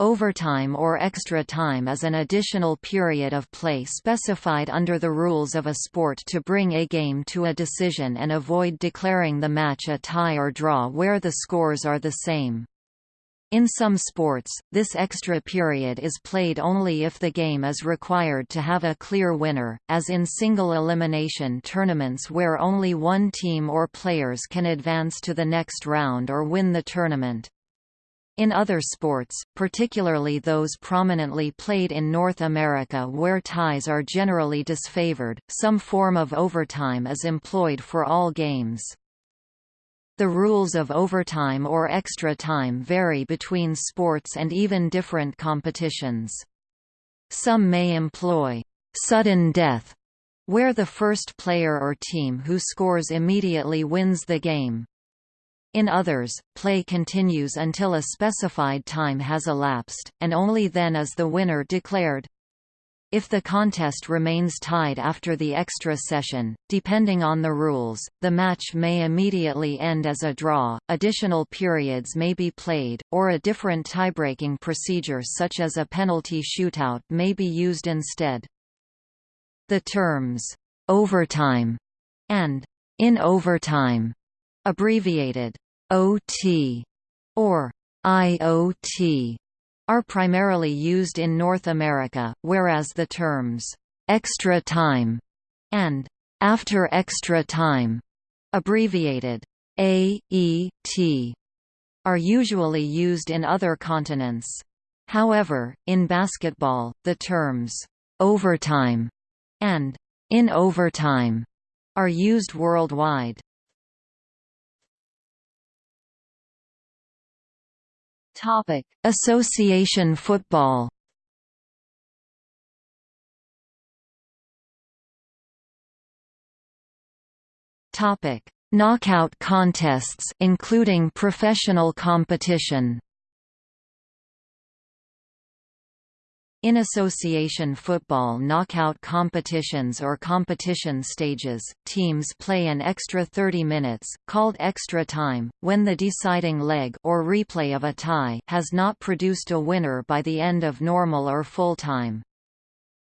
Overtime or extra time is an additional period of play specified under the rules of a sport to bring a game to a decision and avoid declaring the match a tie or draw where the scores are the same. In some sports, this extra period is played only if the game is required to have a clear winner, as in single elimination tournaments where only one team or players can advance to the next round or win the tournament. In other sports, particularly those prominently played in North America where ties are generally disfavored, some form of overtime is employed for all games. The rules of overtime or extra time vary between sports and even different competitions. Some may employ sudden death, where the first player or team who scores immediately wins the game. In others, play continues until a specified time has elapsed, and only then is the winner declared. If the contest remains tied after the extra session, depending on the rules, the match may immediately end as a draw, additional periods may be played, or a different tiebreaking procedure such as a penalty shootout may be used instead. The terms, overtime and in overtime abbreviated OT or IOT are primarily used in North America, whereas the terms extra time and after extra time, abbreviated AET, are usually used in other continents. However, in basketball, the terms overtime and in overtime are used worldwide. Topic: Association football. Topic: Knockout contests including professional competition. In association football knockout competitions or competition stages, teams play an extra 30 minutes, called extra time, when the deciding leg or replay of a tie has not produced a winner by the end of normal or full time.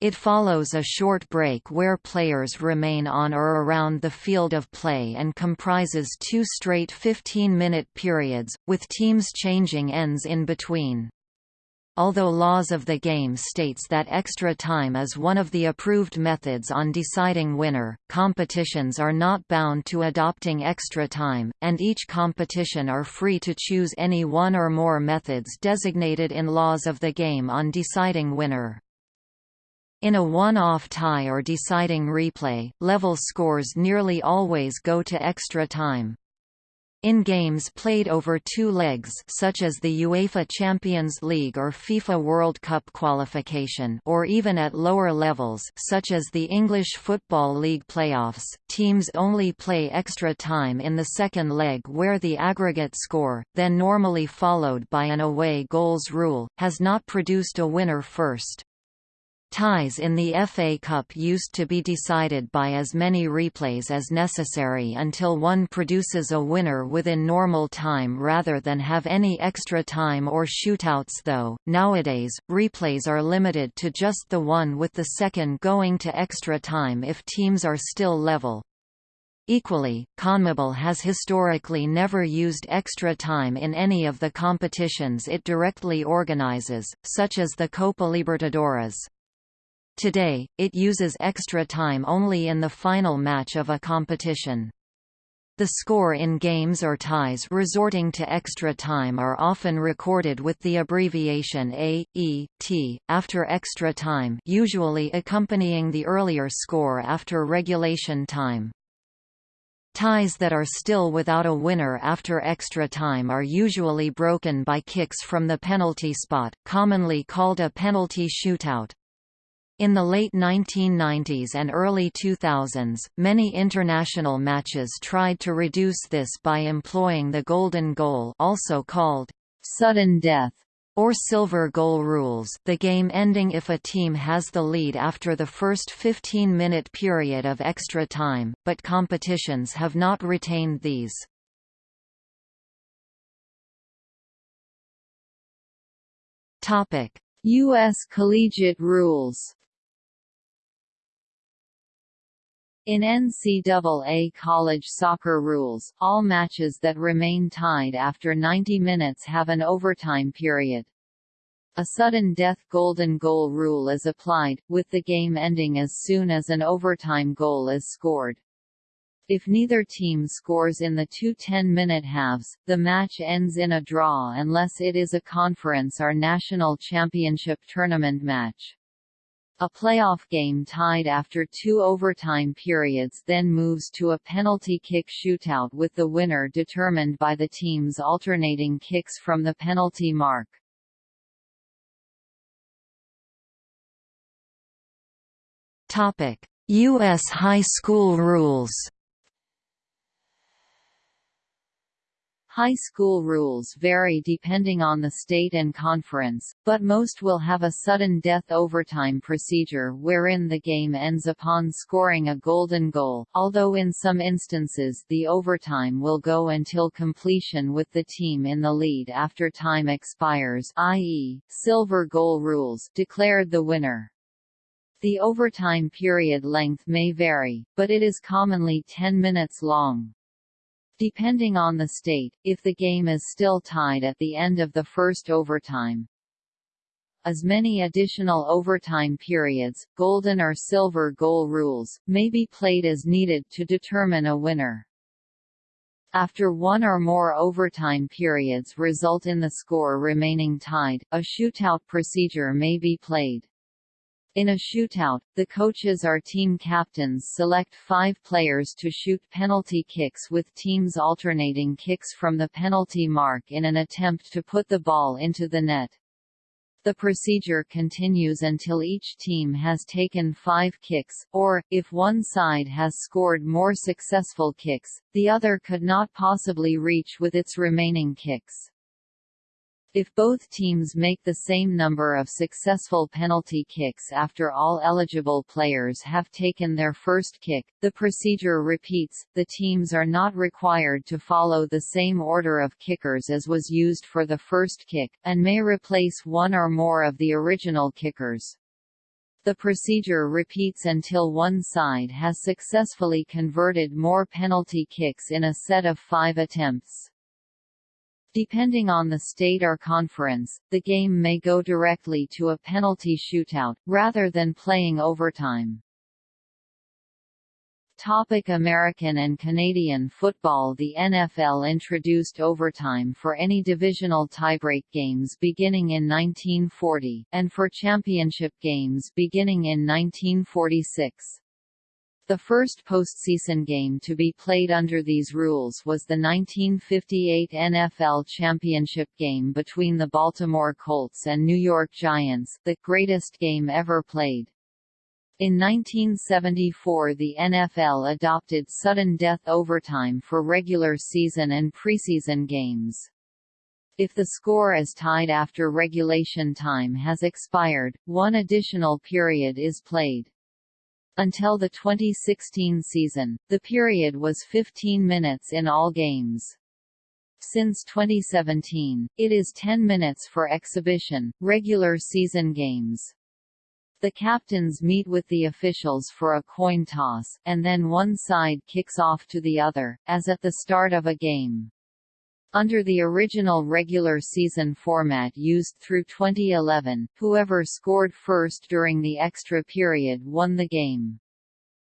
It follows a short break where players remain on or around the field of play and comprises two straight 15-minute periods, with teams changing ends in between. Although laws of the game states that extra time is one of the approved methods on deciding winner, competitions are not bound to adopting extra time, and each competition are free to choose any one or more methods designated in laws of the game on deciding winner. In a one-off tie or deciding replay, level scores nearly always go to extra time. In games played over two legs such as the UEFA Champions League or FIFA World Cup qualification or even at lower levels such as the English Football League playoffs, teams only play extra time in the second leg where the aggregate score, then normally followed by an away goals rule, has not produced a winner first. Ties in the FA Cup used to be decided by as many replays as necessary until one produces a winner within normal time rather than have any extra time or shootouts though. Nowadays, replays are limited to just the one with the second going to extra time if teams are still level. Equally, CONMEBOL has historically never used extra time in any of the competitions it directly organizes, such as the Copa Libertadores. Today, it uses extra time only in the final match of a competition. The score in games or ties resorting to extra time are often recorded with the abbreviation A, E, T, after extra time usually accompanying the earlier score after regulation time. Ties that are still without a winner after extra time are usually broken by kicks from the penalty spot, commonly called a penalty shootout. In the late 1990s and early 2000s, many international matches tried to reduce this by employing the golden goal also called sudden death or silver goal rules the game ending if a team has the lead after the first 15-minute period of extra time, but competitions have not retained these. U.S. collegiate rules In NCAA college soccer rules, all matches that remain tied after 90 minutes have an overtime period. A sudden death golden goal rule is applied, with the game ending as soon as an overtime goal is scored. If neither team scores in the two 10-minute halves, the match ends in a draw unless it is a conference or national championship tournament match. A playoff game tied after two overtime periods then moves to a penalty kick shootout with the winner determined by the team's alternating kicks from the penalty mark. U.S. high school rules High school rules vary depending on the state and conference, but most will have a sudden death overtime procedure wherein the game ends upon scoring a golden goal, although in some instances the overtime will go until completion with the team in the lead after time expires i.e., silver goal rules declared the winner. The overtime period length may vary, but it is commonly 10 minutes long. Depending on the state, if the game is still tied at the end of the first overtime, as many additional overtime periods, golden or silver goal rules, may be played as needed to determine a winner. After one or more overtime periods result in the score remaining tied, a shootout procedure may be played. In a shootout, the coaches or team captains select five players to shoot penalty kicks with teams alternating kicks from the penalty mark in an attempt to put the ball into the net. The procedure continues until each team has taken five kicks, or, if one side has scored more successful kicks, the other could not possibly reach with its remaining kicks. If both teams make the same number of successful penalty kicks after all eligible players have taken their first kick, the procedure repeats. The teams are not required to follow the same order of kickers as was used for the first kick, and may replace one or more of the original kickers. The procedure repeats until one side has successfully converted more penalty kicks in a set of five attempts. Depending on the state or conference, the game may go directly to a penalty shootout, rather than playing overtime. Topic American and Canadian football The NFL introduced overtime for any divisional tiebreak games beginning in 1940, and for championship games beginning in 1946. The first postseason game to be played under these rules was the 1958 NFL championship game between the Baltimore Colts and New York Giants, the greatest game ever played. In 1974 the NFL adopted sudden death overtime for regular season and preseason games. If the score is tied after regulation time has expired, one additional period is played. Until the 2016 season, the period was 15 minutes in all games. Since 2017, it is 10 minutes for exhibition, regular season games. The captains meet with the officials for a coin toss, and then one side kicks off to the other, as at the start of a game. Under the original regular season format used through 2011, whoever scored first during the extra period won the game.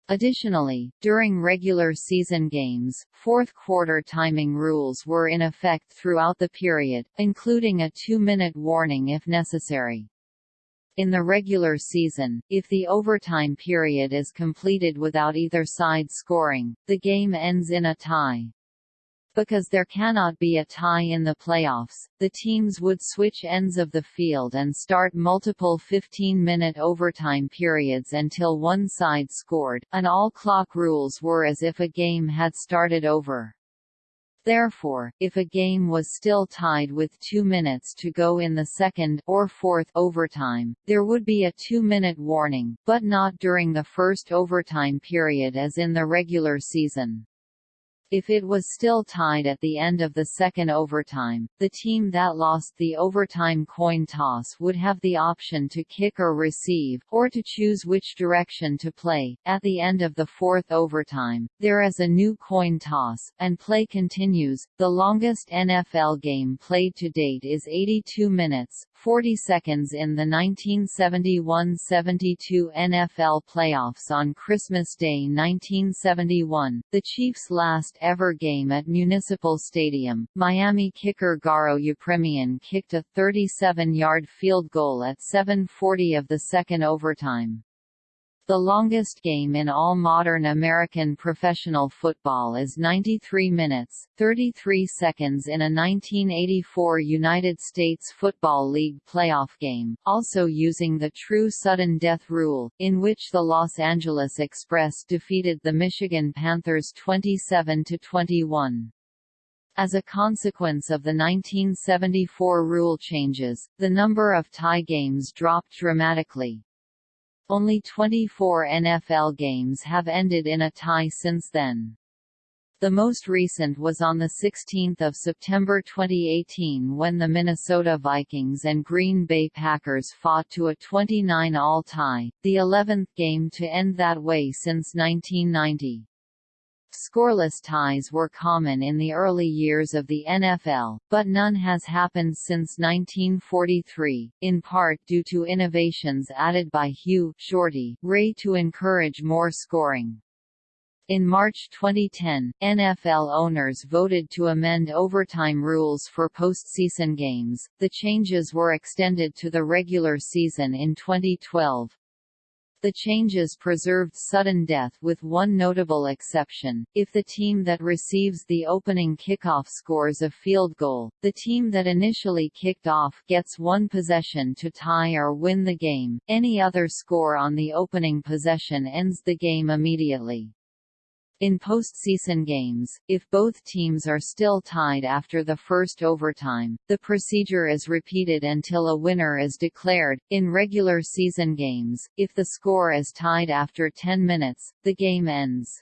Additionally, during regular season games, fourth-quarter timing rules were in effect throughout the period, including a two-minute warning if necessary. In the regular season, if the overtime period is completed without either side scoring, the game ends in a tie. Because there cannot be a tie in the playoffs, the teams would switch ends of the field and start multiple 15-minute overtime periods until one side scored, and all clock rules were as if a game had started over. Therefore, if a game was still tied with two minutes to go in the second or fourth overtime, there would be a two-minute warning, but not during the first overtime period as in the regular season. If it was still tied at the end of the second overtime, the team that lost the overtime coin toss would have the option to kick or receive, or to choose which direction to play. At the end of the fourth overtime, there is a new coin toss, and play continues. The longest NFL game played to date is 82 minutes, 40 seconds in the 1971–72 NFL playoffs on Christmas Day 1971, the Chiefs' last ever game at Municipal Stadium. Miami kicker Garo Yepremian kicked a 37-yard field goal at 7:40 of the second overtime. The longest game in all modern American professional football is 93 minutes, 33 seconds in a 1984 United States Football League playoff game, also using the true sudden death rule, in which the Los Angeles Express defeated the Michigan Panthers 27–21. As a consequence of the 1974 rule changes, the number of tie games dropped dramatically. Only 24 NFL games have ended in a tie since then. The most recent was on 16 September 2018 when the Minnesota Vikings and Green Bay Packers fought to a 29-all tie, the 11th game to end that way since 1990. Scoreless ties were common in the early years of the NFL, but none has happened since 1943, in part due to innovations added by Hugh Shorty Ray to encourage more scoring. In March 2010, NFL owners voted to amend overtime rules for postseason games. The changes were extended to the regular season in 2012. The changes preserved sudden death with one notable exception, if the team that receives the opening kickoff scores a field goal, the team that initially kicked off gets one possession to tie or win the game, any other score on the opening possession ends the game immediately. In postseason games, if both teams are still tied after the first overtime, the procedure is repeated until a winner is declared. In regular season games, if the score is tied after 10 minutes, the game ends.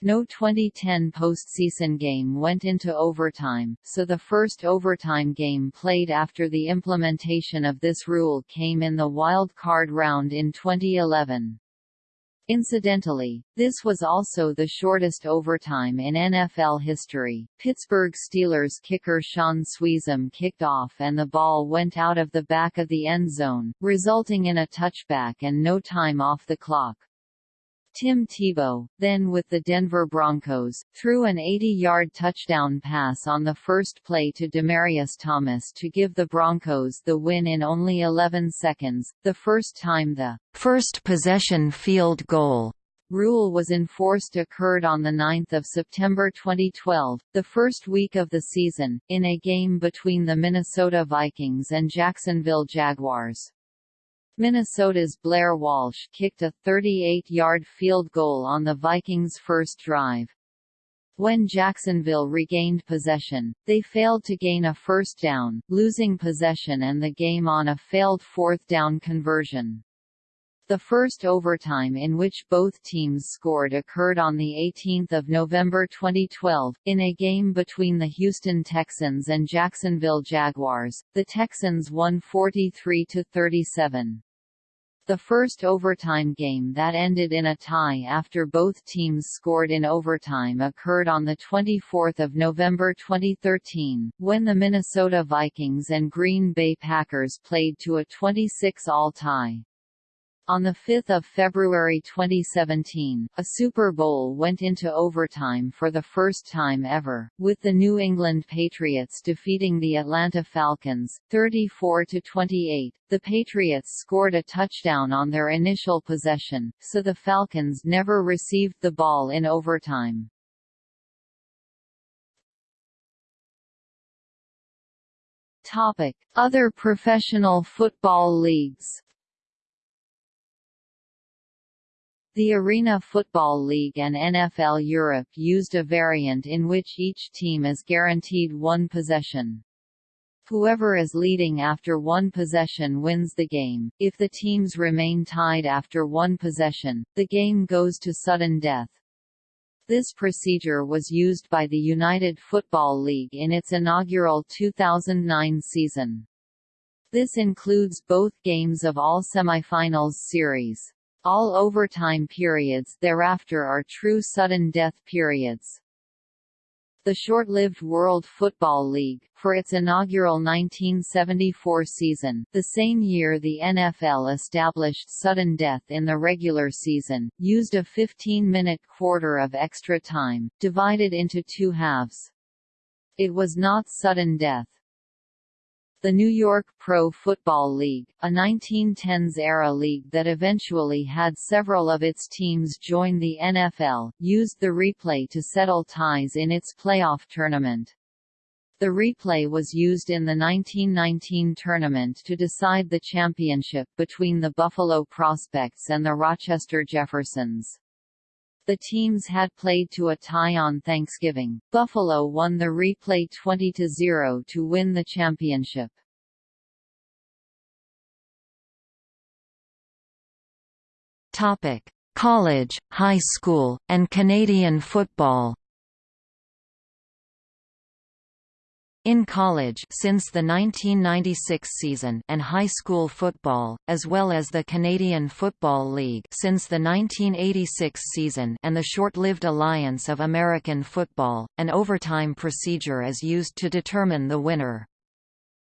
No 2010 postseason game went into overtime, so the first overtime game played after the implementation of this rule came in the wild card round in 2011. Incidentally, this was also the shortest overtime in NFL history. Pittsburgh Steelers kicker Shaun Suisham kicked off and the ball went out of the back of the end zone, resulting in a touchback and no time off the clock. Tim Tebow, then with the Denver Broncos, threw an 80-yard touchdown pass on the first play to Demaryius Thomas to give the Broncos the win in only 11 seconds, the first time the first possession field goal rule was enforced occurred on 9 September 2012, the first week of the season, in a game between the Minnesota Vikings and Jacksonville Jaguars. Minnesota's Blair Walsh kicked a 38-yard field goal on the Vikings' first drive. When Jacksonville regained possession, they failed to gain a first down, losing possession and the game on a failed fourth down conversion. The first overtime in which both teams scored occurred on 18 November 2012, in a game between the Houston Texans and Jacksonville Jaguars. The Texans won 43–37. The first overtime game that ended in a tie after both teams scored in overtime occurred on 24 November 2013, when the Minnesota Vikings and Green Bay Packers played to a 26-all tie. On 5 February 2017, a Super Bowl went into overtime for the first time ever, with the New England Patriots defeating the Atlanta Falcons, 34–28. The Patriots scored a touchdown on their initial possession, so the Falcons never received the ball in overtime. Other professional football leagues The Arena Football League and NFL Europe used a variant in which each team is guaranteed one possession. Whoever is leading after one possession wins the game. If the teams remain tied after one possession, the game goes to sudden death. This procedure was used by the United Football League in its inaugural 2009 season. This includes both games of all semifinals series. All overtime periods thereafter are true sudden death periods. The short-lived World Football League, for its inaugural 1974 season, the same year the NFL established sudden death in the regular season, used a 15-minute quarter of extra time, divided into two halves. It was not sudden death, the New York Pro Football League, a 1910s-era league that eventually had several of its teams join the NFL, used the replay to settle ties in its playoff tournament. The replay was used in the 1919 tournament to decide the championship between the Buffalo Prospects and the Rochester Jeffersons. The teams had played to a tie on Thanksgiving. Buffalo won the replay 20-0 to win the championship. Topic: College, high school, and Canadian football. In college since the 1996 season and high school football, as well as the Canadian Football League since the 1986 season and the short-lived Alliance of American Football, an overtime procedure is used to determine the winner.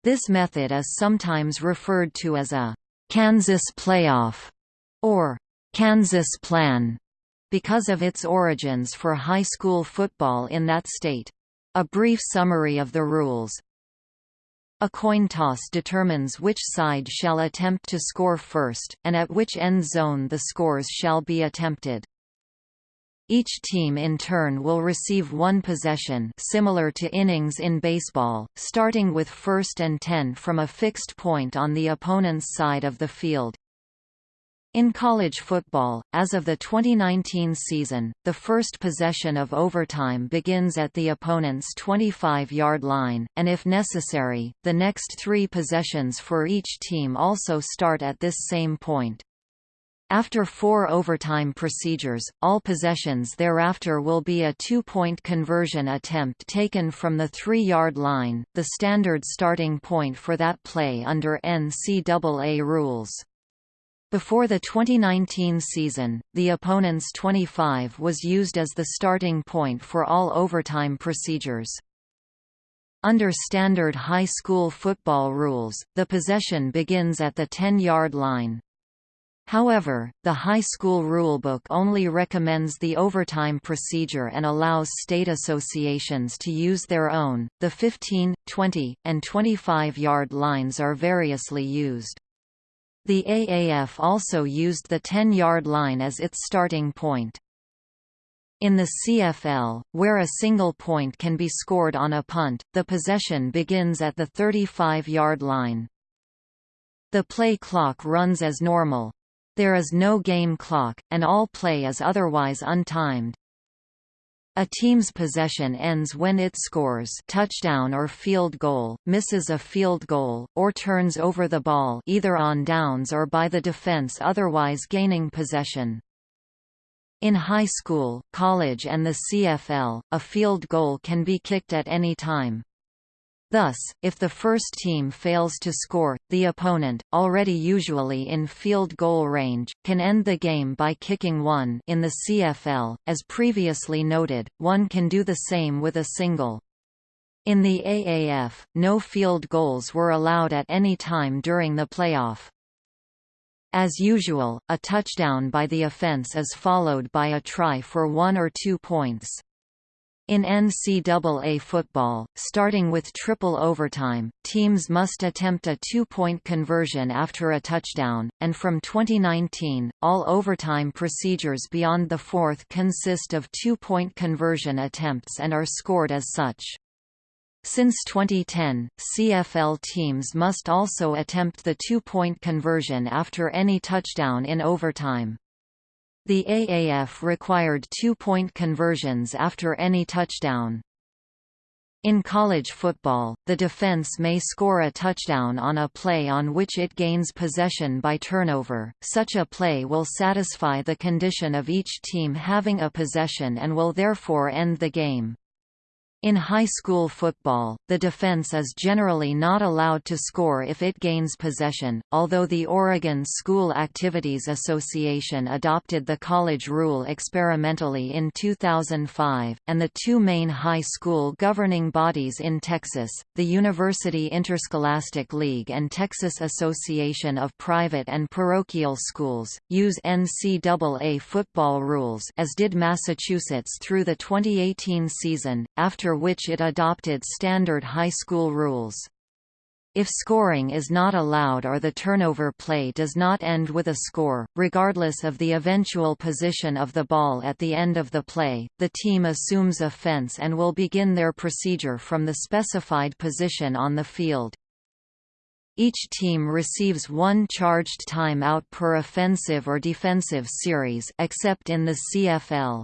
This method is sometimes referred to as a «Kansas playoff» or «Kansas plan» because of its origins for high school football in that state. A brief summary of the rules. A coin toss determines which side shall attempt to score first, and at which end zone the scores shall be attempted. Each team in turn will receive one possession similar to innings in baseball, starting with first and ten from a fixed point on the opponent's side of the field. In college football, as of the 2019 season, the first possession of overtime begins at the opponent's 25-yard line, and if necessary, the next three possessions for each team also start at this same point. After four overtime procedures, all possessions thereafter will be a two-point conversion attempt taken from the three-yard line, the standard starting point for that play under NCAA rules. Before the 2019 season, the opponent's 25 was used as the starting point for all overtime procedures. Under standard high school football rules, the possession begins at the 10-yard line. However, the high school rulebook only recommends the overtime procedure and allows state associations to use their own. The 15, 20, and 25-yard lines are variously used. The AAF also used the 10-yard line as its starting point. In the CFL, where a single point can be scored on a punt, the possession begins at the 35-yard line. The play clock runs as normal. There is no game clock, and all play is otherwise untimed. A team's possession ends when it scores touchdown or field goal, misses a field goal, or turns over the ball either on downs or by the defense otherwise gaining possession. In high school, college and the CFL, a field goal can be kicked at any time. Thus, if the first team fails to score, the opponent, already usually in field goal range, can end the game by kicking one in the CFL. As previously noted, one can do the same with a single. In the AAF, no field goals were allowed at any time during the playoff. As usual, a touchdown by the offense is followed by a try for one or two points. In NCAA football, starting with triple overtime, teams must attempt a two-point conversion after a touchdown, and from 2019, all overtime procedures beyond the fourth consist of two-point conversion attempts and are scored as such. Since 2010, CFL teams must also attempt the two-point conversion after any touchdown in overtime. The AAF required two-point conversions after any touchdown. In college football, the defense may score a touchdown on a play on which it gains possession by turnover. Such a play will satisfy the condition of each team having a possession and will therefore end the game. In high school football, the defense is generally not allowed to score if it gains possession, although the Oregon School Activities Association adopted the college rule experimentally in 2005, and the two main high school governing bodies in Texas, the University Interscholastic League and Texas Association of Private and Parochial Schools, use NCAA football rules as did Massachusetts through the 2018 season, after after which it adopted standard high school rules. If scoring is not allowed or the turnover play does not end with a score, regardless of the eventual position of the ball at the end of the play, the team assumes offense and will begin their procedure from the specified position on the field. Each team receives one charged timeout per offensive or defensive series except in the CFL.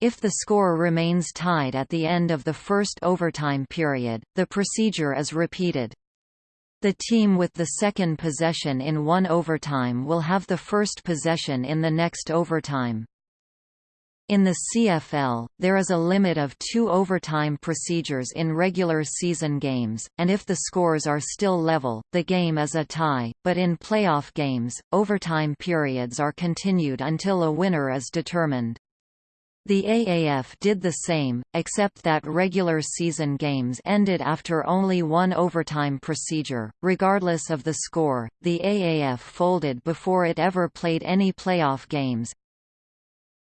If the score remains tied at the end of the first overtime period, the procedure is repeated. The team with the second possession in one overtime will have the first possession in the next overtime. In the CFL, there is a limit of two overtime procedures in regular season games, and if the scores are still level, the game is a tie, but in playoff games, overtime periods are continued until a winner is determined. The AAF did the same, except that regular season games ended after only one overtime procedure. Regardless of the score, the AAF folded before it ever played any playoff games.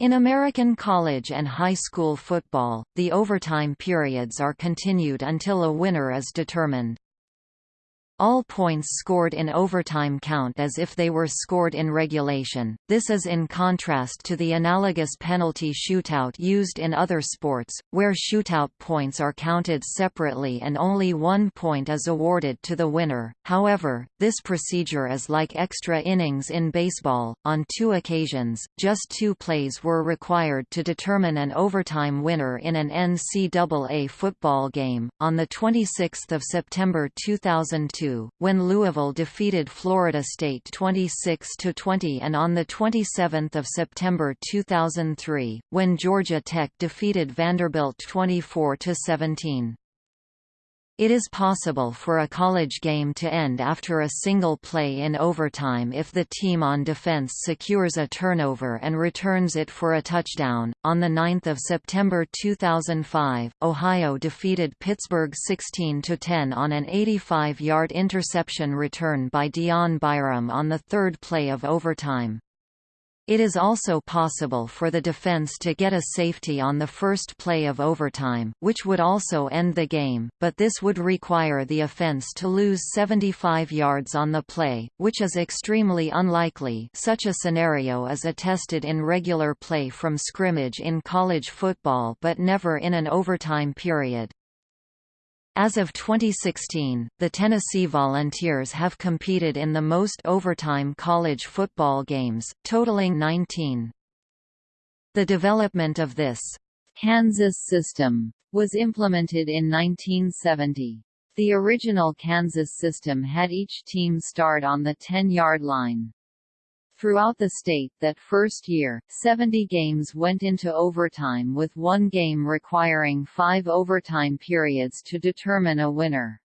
In American college and high school football, the overtime periods are continued until a winner is determined. All points scored in overtime count as if they were scored in regulation, this is in contrast to the analogous penalty shootout used in other sports, where shootout points are counted separately and only one point is awarded to the winner. However, this procedure is like extra innings in baseball. On two occasions, just two plays were required to determine an overtime winner in an NCAA football game. On the 26th of September 2002, when Louisville defeated Florida State 26–20 and on 27 September 2003, when Georgia Tech defeated Vanderbilt 24–17. It is possible for a college game to end after a single play in overtime if the team on defense secures a turnover and returns it for a touchdown. On the 9th of September 2005, Ohio defeated Pittsburgh 16 to 10 on an 85-yard interception return by Dion Byrum on the third play of overtime. It is also possible for the defense to get a safety on the first play of overtime, which would also end the game, but this would require the offense to lose 75 yards on the play, which is extremely unlikely such a scenario is attested in regular play from scrimmage in college football but never in an overtime period. As of 2016, the Tennessee Volunteers have competed in the most overtime college football games, totaling 19. The development of this Kansas system was implemented in 1970. The original Kansas system had each team start on the 10-yard line. Throughout the state that first year, 70 games went into overtime with one game requiring five overtime periods to determine a winner.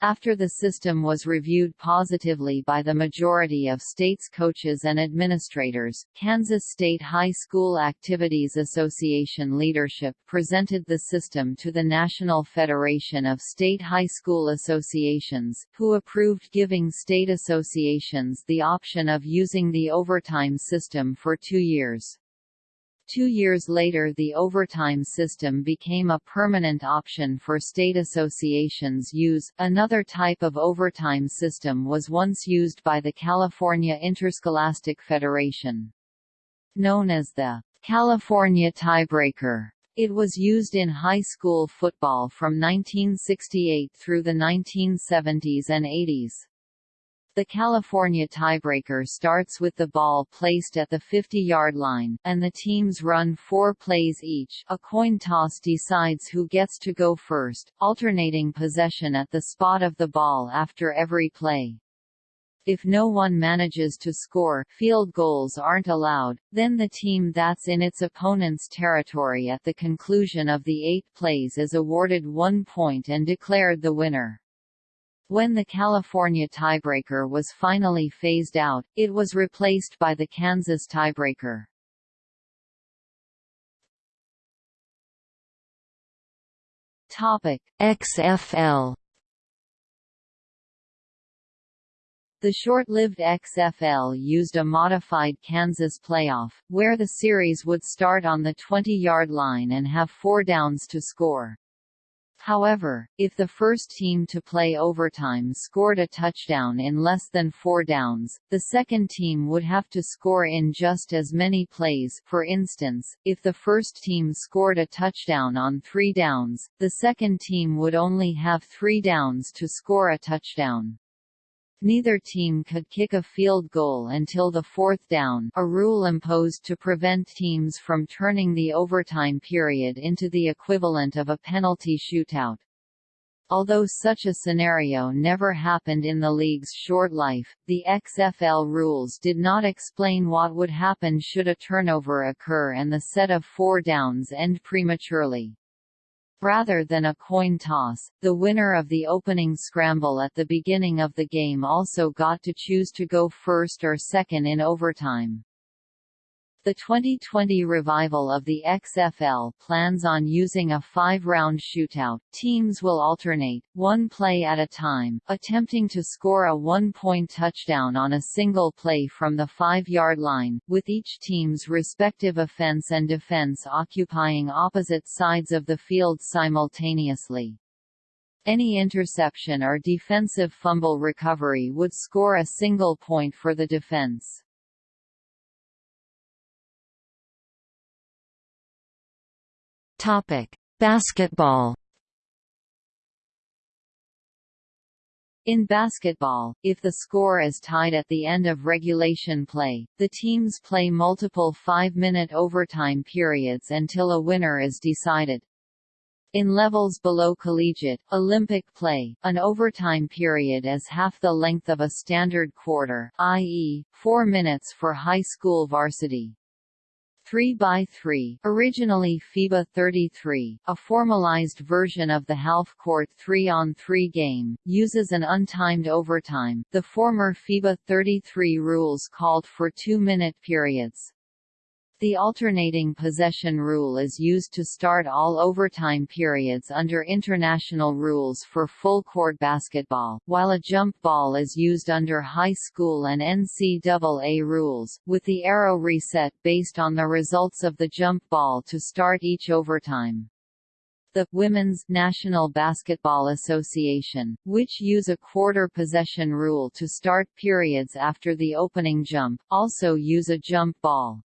After the system was reviewed positively by the majority of state's coaches and administrators, Kansas State High School Activities Association leadership presented the system to the National Federation of State High School Associations, who approved giving state associations the option of using the overtime system for two years. Two years later the overtime system became a permanent option for state associations use. Another type of overtime system was once used by the California Interscholastic Federation. Known as the California tiebreaker. It was used in high school football from 1968 through the 1970s and 80s. The California tiebreaker starts with the ball placed at the 50-yard line, and the teams run four plays each a coin toss decides who gets to go first, alternating possession at the spot of the ball after every play. If no one manages to score field goals aren't allowed, then the team that's in its opponent's territory at the conclusion of the eight plays is awarded one point and declared the winner. When the California tiebreaker was finally phased out, it was replaced by the Kansas tiebreaker. Topic: XFL The short-lived XFL used a modified Kansas playoff, where the series would start on the 20-yard line and have four downs to score. However, if the first team to play overtime scored a touchdown in less than four downs, the second team would have to score in just as many plays for instance, if the first team scored a touchdown on three downs, the second team would only have three downs to score a touchdown. Neither team could kick a field goal until the fourth down a rule imposed to prevent teams from turning the overtime period into the equivalent of a penalty shootout. Although such a scenario never happened in the league's short life, the XFL rules did not explain what would happen should a turnover occur and the set of four downs end prematurely. Rather than a coin toss, the winner of the opening scramble at the beginning of the game also got to choose to go first or second in overtime. The 2020 revival of the XFL plans on using a five-round shootout. Teams will alternate, one play at a time, attempting to score a one-point touchdown on a single play from the five-yard line, with each team's respective offense and defense occupying opposite sides of the field simultaneously. Any interception or defensive fumble recovery would score a single point for the defense. Topic: Basketball. In basketball, if the score is tied at the end of regulation play, the teams play multiple five-minute overtime periods until a winner is decided. In levels below collegiate, Olympic play, an overtime period is half the length of a standard quarter, i.e., four minutes for high school varsity. 3x3 originally FIBA 33, a formalized version of the half-court 3-on-3 game, uses an untimed overtime. The former FIBA 33 rules called for two-minute periods. The alternating possession rule is used to start all overtime periods under international rules for full-court basketball, while a jump ball is used under high school and NCAA rules, with the arrow reset based on the results of the jump ball to start each overtime. The Women's National Basketball Association, which use a quarter possession rule to start periods after the opening jump, also use a jump ball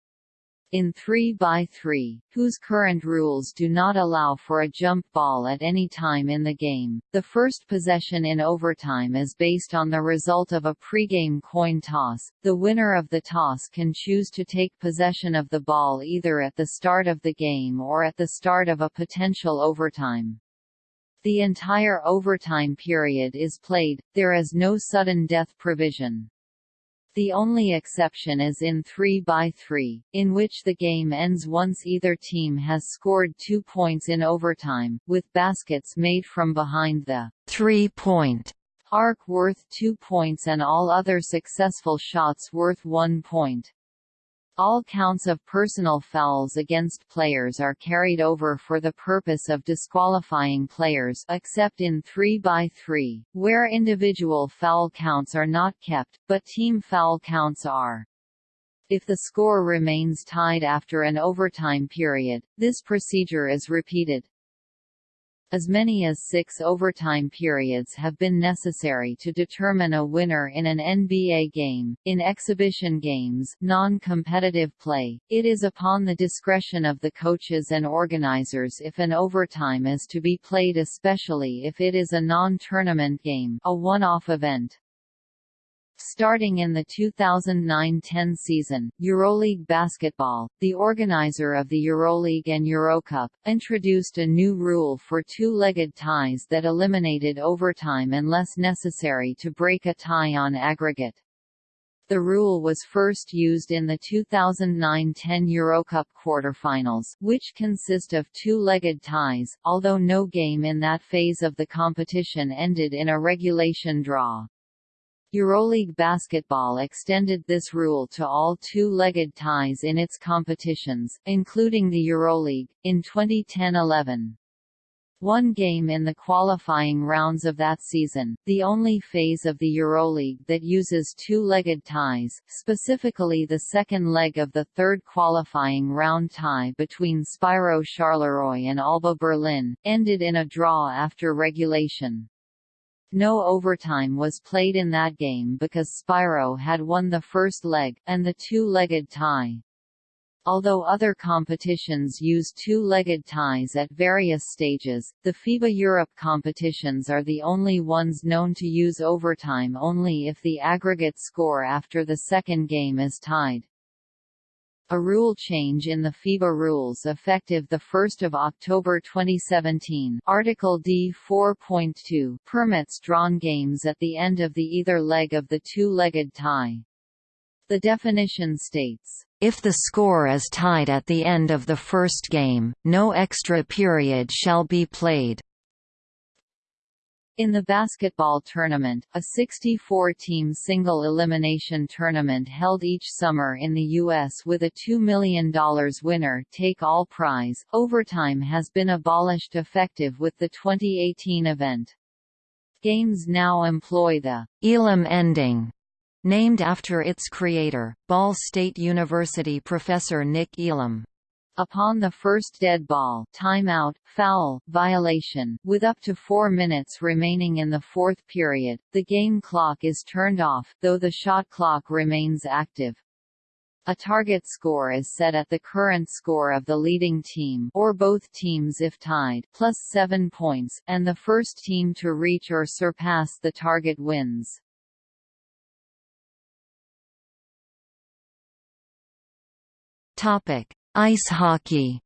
in 3x3, whose current rules do not allow for a jump ball at any time in the game. The first possession in overtime is based on the result of a pregame coin toss. The winner of the toss can choose to take possession of the ball either at the start of the game or at the start of a potential overtime. The entire overtime period is played, there is no sudden death provision. The only exception is in 3 by 3 in which the game ends once either team has scored two points in overtime, with baskets made from behind the three-point arc worth two points and all other successful shots worth one point. All counts of personal fouls against players are carried over for the purpose of disqualifying players except in 3 by 3 where individual foul counts are not kept, but team foul counts are. If the score remains tied after an overtime period, this procedure is repeated. As many as six overtime periods have been necessary to determine a winner in an NBA game. In exhibition games, non-competitive play, it is upon the discretion of the coaches and organizers if an overtime is to be played especially if it is a non-tournament game, a one-off event. Starting in the 2009-10 season, Euroleague Basketball, the organizer of the Euroleague and Eurocup, introduced a new rule for two-legged ties that eliminated overtime unless necessary to break a tie on aggregate. The rule was first used in the 2009-10 Eurocup quarterfinals, which consist of two-legged ties, although no game in that phase of the competition ended in a regulation draw. Euroleague Basketball extended this rule to all two-legged ties in its competitions, including the Euroleague, in 2010–11. One game in the qualifying rounds of that season, the only phase of the Euroleague that uses two-legged ties, specifically the second leg of the third qualifying round tie between Spirou Charleroi and Alba Berlin, ended in a draw after regulation. No overtime was played in that game because Spirou had won the first leg, and the two-legged tie. Although other competitions use two-legged ties at various stages, the FIBA Europe competitions are the only ones known to use overtime only if the aggregate score after the second game is tied. A rule change in the FIBA rules effective 1 October 2017 Article D 4.2 permits drawn games at the end of the either leg of the two-legged tie. The definition states, if the score is tied at the end of the first game, no extra period shall be played. In the basketball tournament, a 64-team single-elimination tournament held each summer in the U.S. with a $2 million winner-take-all prize, overtime has been abolished effective with the 2018 event. Games now employ the Elam ending, named after its creator, Ball State University professor Nick Elam. Upon the first dead ball timeout, foul, violation, with up to four minutes remaining in the fourth period, the game clock is turned off, though the shot clock remains active. A target score is set at the current score of the leading team or both teams if tied plus 7 points, and the first team to reach or surpass the target wins. Topic: Ice hockey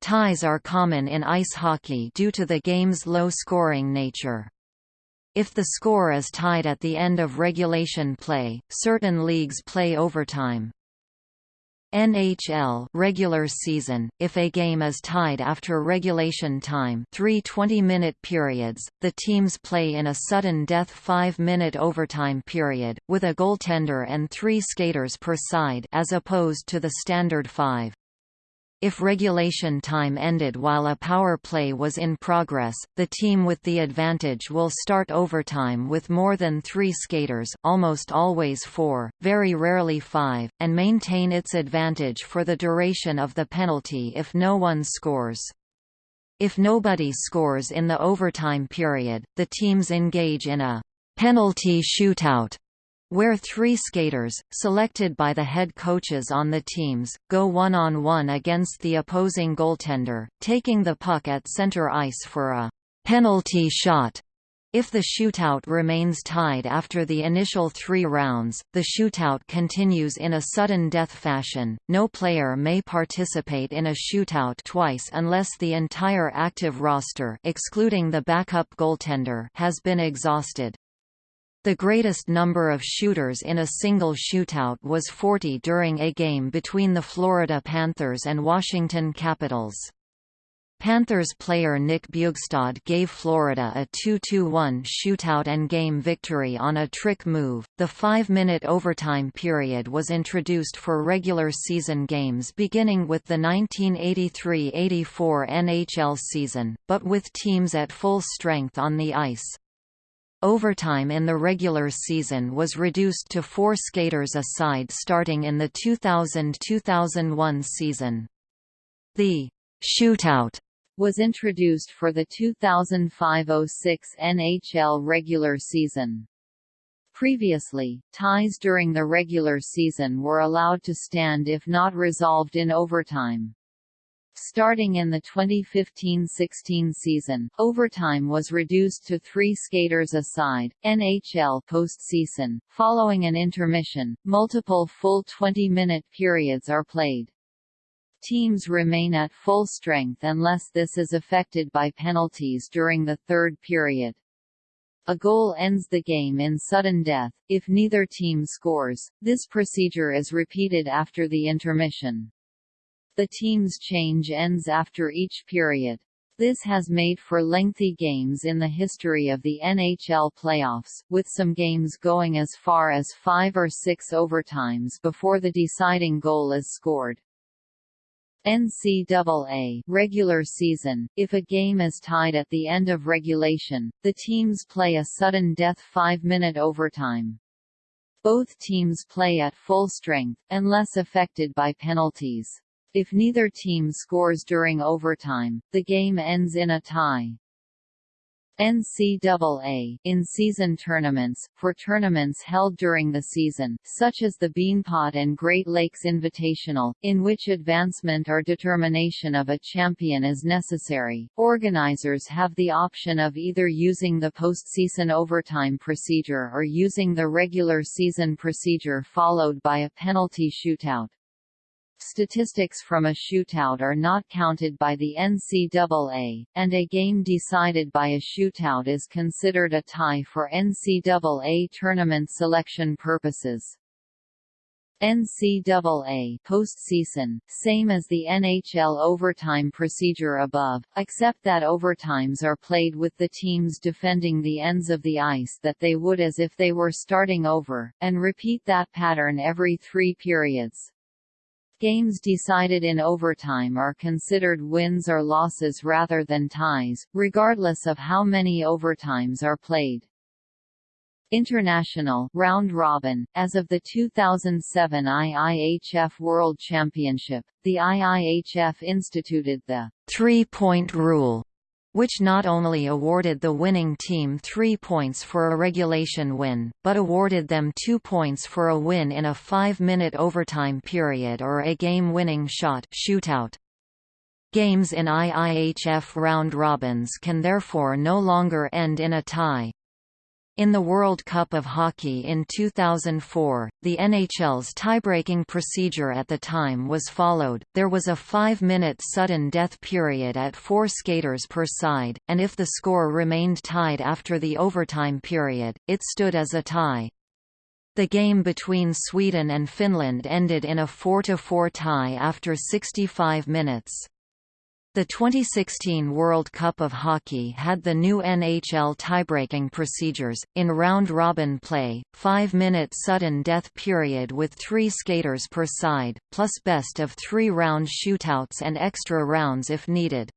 Ties are common in ice hockey due to the game's low-scoring nature. If the score is tied at the end of regulation play, certain leagues play overtime. NHL regular season, if a game is tied after regulation time three 20-minute periods, the teams play in a sudden death 5-minute overtime period, with a goaltender and three skaters per side as opposed to the standard five. If regulation time ended while a power play was in progress, the team with the advantage will start overtime with more than three skaters almost always four, very rarely five, and maintain its advantage for the duration of the penalty if no one scores. If nobody scores in the overtime period, the teams engage in a penalty shootout where three skaters, selected by the head coaches on the teams, go one-on-one -on -one against the opposing goaltender, taking the puck at center ice for a penalty shot. If the shootout remains tied after the initial three rounds, the shootout continues in a sudden death fashion. No player may participate in a shootout twice unless the entire active roster excluding the backup goaltender has been exhausted. The greatest number of shooters in a single shootout was 40 during a game between the Florida Panthers and Washington Capitals. Panthers player Nick Bjugstad gave Florida a 2-2-1 shootout and game victory on a trick move. The 5-minute overtime period was introduced for regular season games beginning with the 1983-84 NHL season, but with teams at full strength on the ice. Overtime in the regular season was reduced to four skaters a side starting in the 2000–2001 season. The «shootout» was introduced for the 2005–06 NHL regular season. Previously, ties during the regular season were allowed to stand if not resolved in overtime. Starting in the 2015–16 season, overtime was reduced to three skaters a side. NHL postseason, following an intermission, multiple full 20-minute periods are played. Teams remain at full strength unless this is affected by penalties during the third period. A goal ends the game in sudden death, if neither team scores. This procedure is repeated after the intermission. The team's change ends after each period. This has made for lengthy games in the history of the NHL playoffs, with some games going as far as five or six overtimes before the deciding goal is scored. NCAA regular season, if a game is tied at the end of regulation, the teams play a sudden death five-minute overtime. Both teams play at full strength, unless affected by penalties. If neither team scores during overtime, the game ends in a tie. NCAA in-season tournaments, for tournaments held during the season, such as the Beanpot and Great Lakes Invitational, in which advancement or determination of a champion is necessary, organizers have the option of either using the postseason overtime procedure or using the regular season procedure followed by a penalty shootout. Statistics from a shootout are not counted by the NCAA, and a game decided by a shootout is considered a tie for NCAA tournament selection purposes. NCAA postseason, same as the NHL overtime procedure above, except that overtimes are played with the teams defending the ends of the ice that they would as if they were starting over, and repeat that pattern every three periods. Games decided in overtime are considered wins or losses rather than ties, regardless of how many overtimes are played. International round robin as of the 2007 IIHF World Championship the IIHF instituted the three-point rule which not only awarded the winning team three points for a regulation win, but awarded them two points for a win in a five-minute overtime period or a game-winning shot shootout. Games in IIHF round robins can therefore no longer end in a tie. In the World Cup of Hockey in 2004, the NHL's tiebreaking procedure at the time was followed, there was a five-minute sudden death period at four skaters per side, and if the score remained tied after the overtime period, it stood as a tie. The game between Sweden and Finland ended in a 4–4 tie after 65 minutes. The 2016 World Cup of Hockey had the new NHL tiebreaking procedures, in round-robin play, five-minute sudden death period with three skaters per side, plus best of three round shootouts and extra rounds if needed.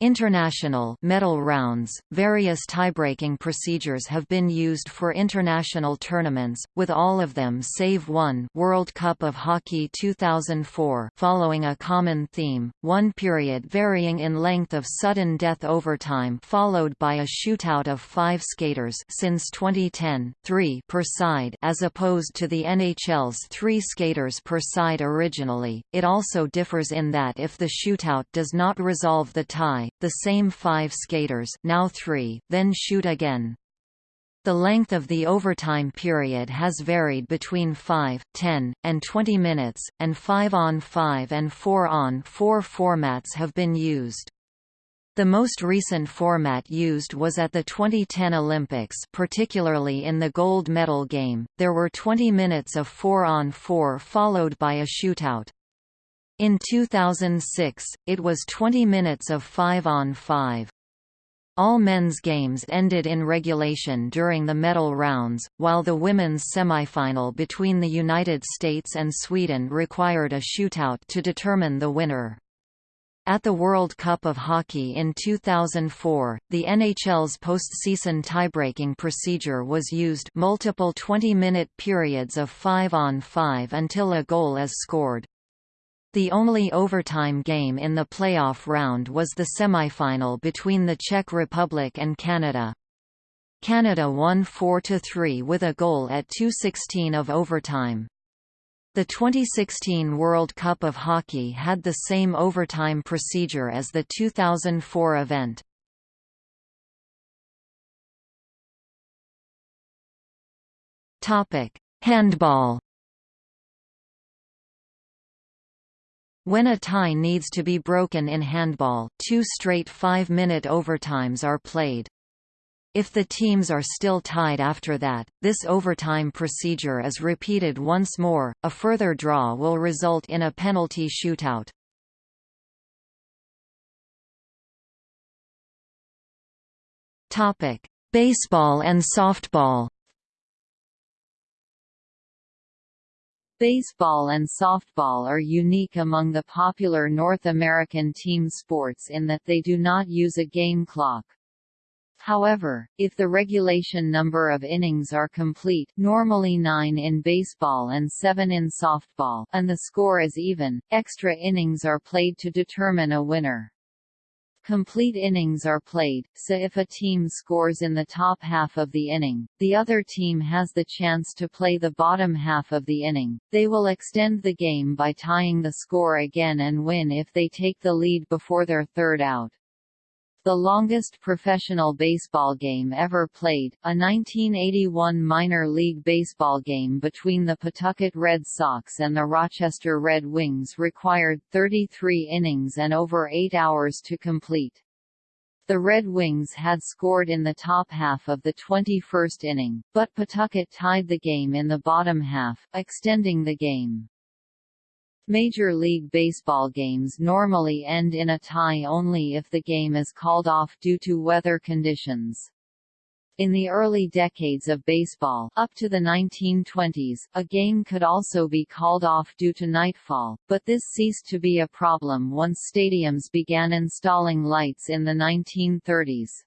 International medal rounds, various tiebreaking procedures have been used for international tournaments, with all of them save one World Cup of Hockey 2004 following a common theme, one period varying in length of sudden death overtime followed by a shootout of five skaters since 2010, three per side as opposed to the NHL's three skaters per side originally. It also differs in that if the shootout does not resolve the tie, the same five skaters now three, then shoot again. The length of the overtime period has varied between 5, 10, and 20 minutes, and 5-on-5 and 4-on-4 formats have been used. The most recent format used was at the 2010 Olympics particularly in the gold medal game, there were 20 minutes of 4-on-4 followed by a shootout. In 2006, it was 20 minutes of 5 on 5. All men's games ended in regulation during the medal rounds, while the women's semifinal between the United States and Sweden required a shootout to determine the winner. At the World Cup of Hockey in 2004, the NHL's postseason tiebreaking procedure was used multiple 20-minute periods of 5 on 5 until a goal is scored. The only overtime game in the playoff round was the semifinal between the Czech Republic and Canada. Canada won 4–3 with a goal at 2.16 of overtime. The 2016 World Cup of Hockey had the same overtime procedure as the 2004 event. Handball. When a tie needs to be broken in handball, two straight five-minute overtimes are played. If the teams are still tied after that, this overtime procedure is repeated once more, a further draw will result in a penalty shootout. Baseball and softball Baseball and softball are unique among the popular North American team sports in that they do not use a game clock. However, if the regulation number of innings are complete normally 9 in baseball and 7 in softball and the score is even, extra innings are played to determine a winner. Complete innings are played, so if a team scores in the top half of the inning, the other team has the chance to play the bottom half of the inning. They will extend the game by tying the score again and win if they take the lead before their third out. The longest professional baseball game ever played, a 1981 minor league baseball game between the Pawtucket Red Sox and the Rochester Red Wings required 33 innings and over eight hours to complete. The Red Wings had scored in the top half of the 21st inning, but Pawtucket tied the game in the bottom half, extending the game. Major League Baseball games normally end in a tie only if the game is called off due to weather conditions. In the early decades of baseball up to the 1920s, a game could also be called off due to nightfall, but this ceased to be a problem once stadiums began installing lights in the 1930s.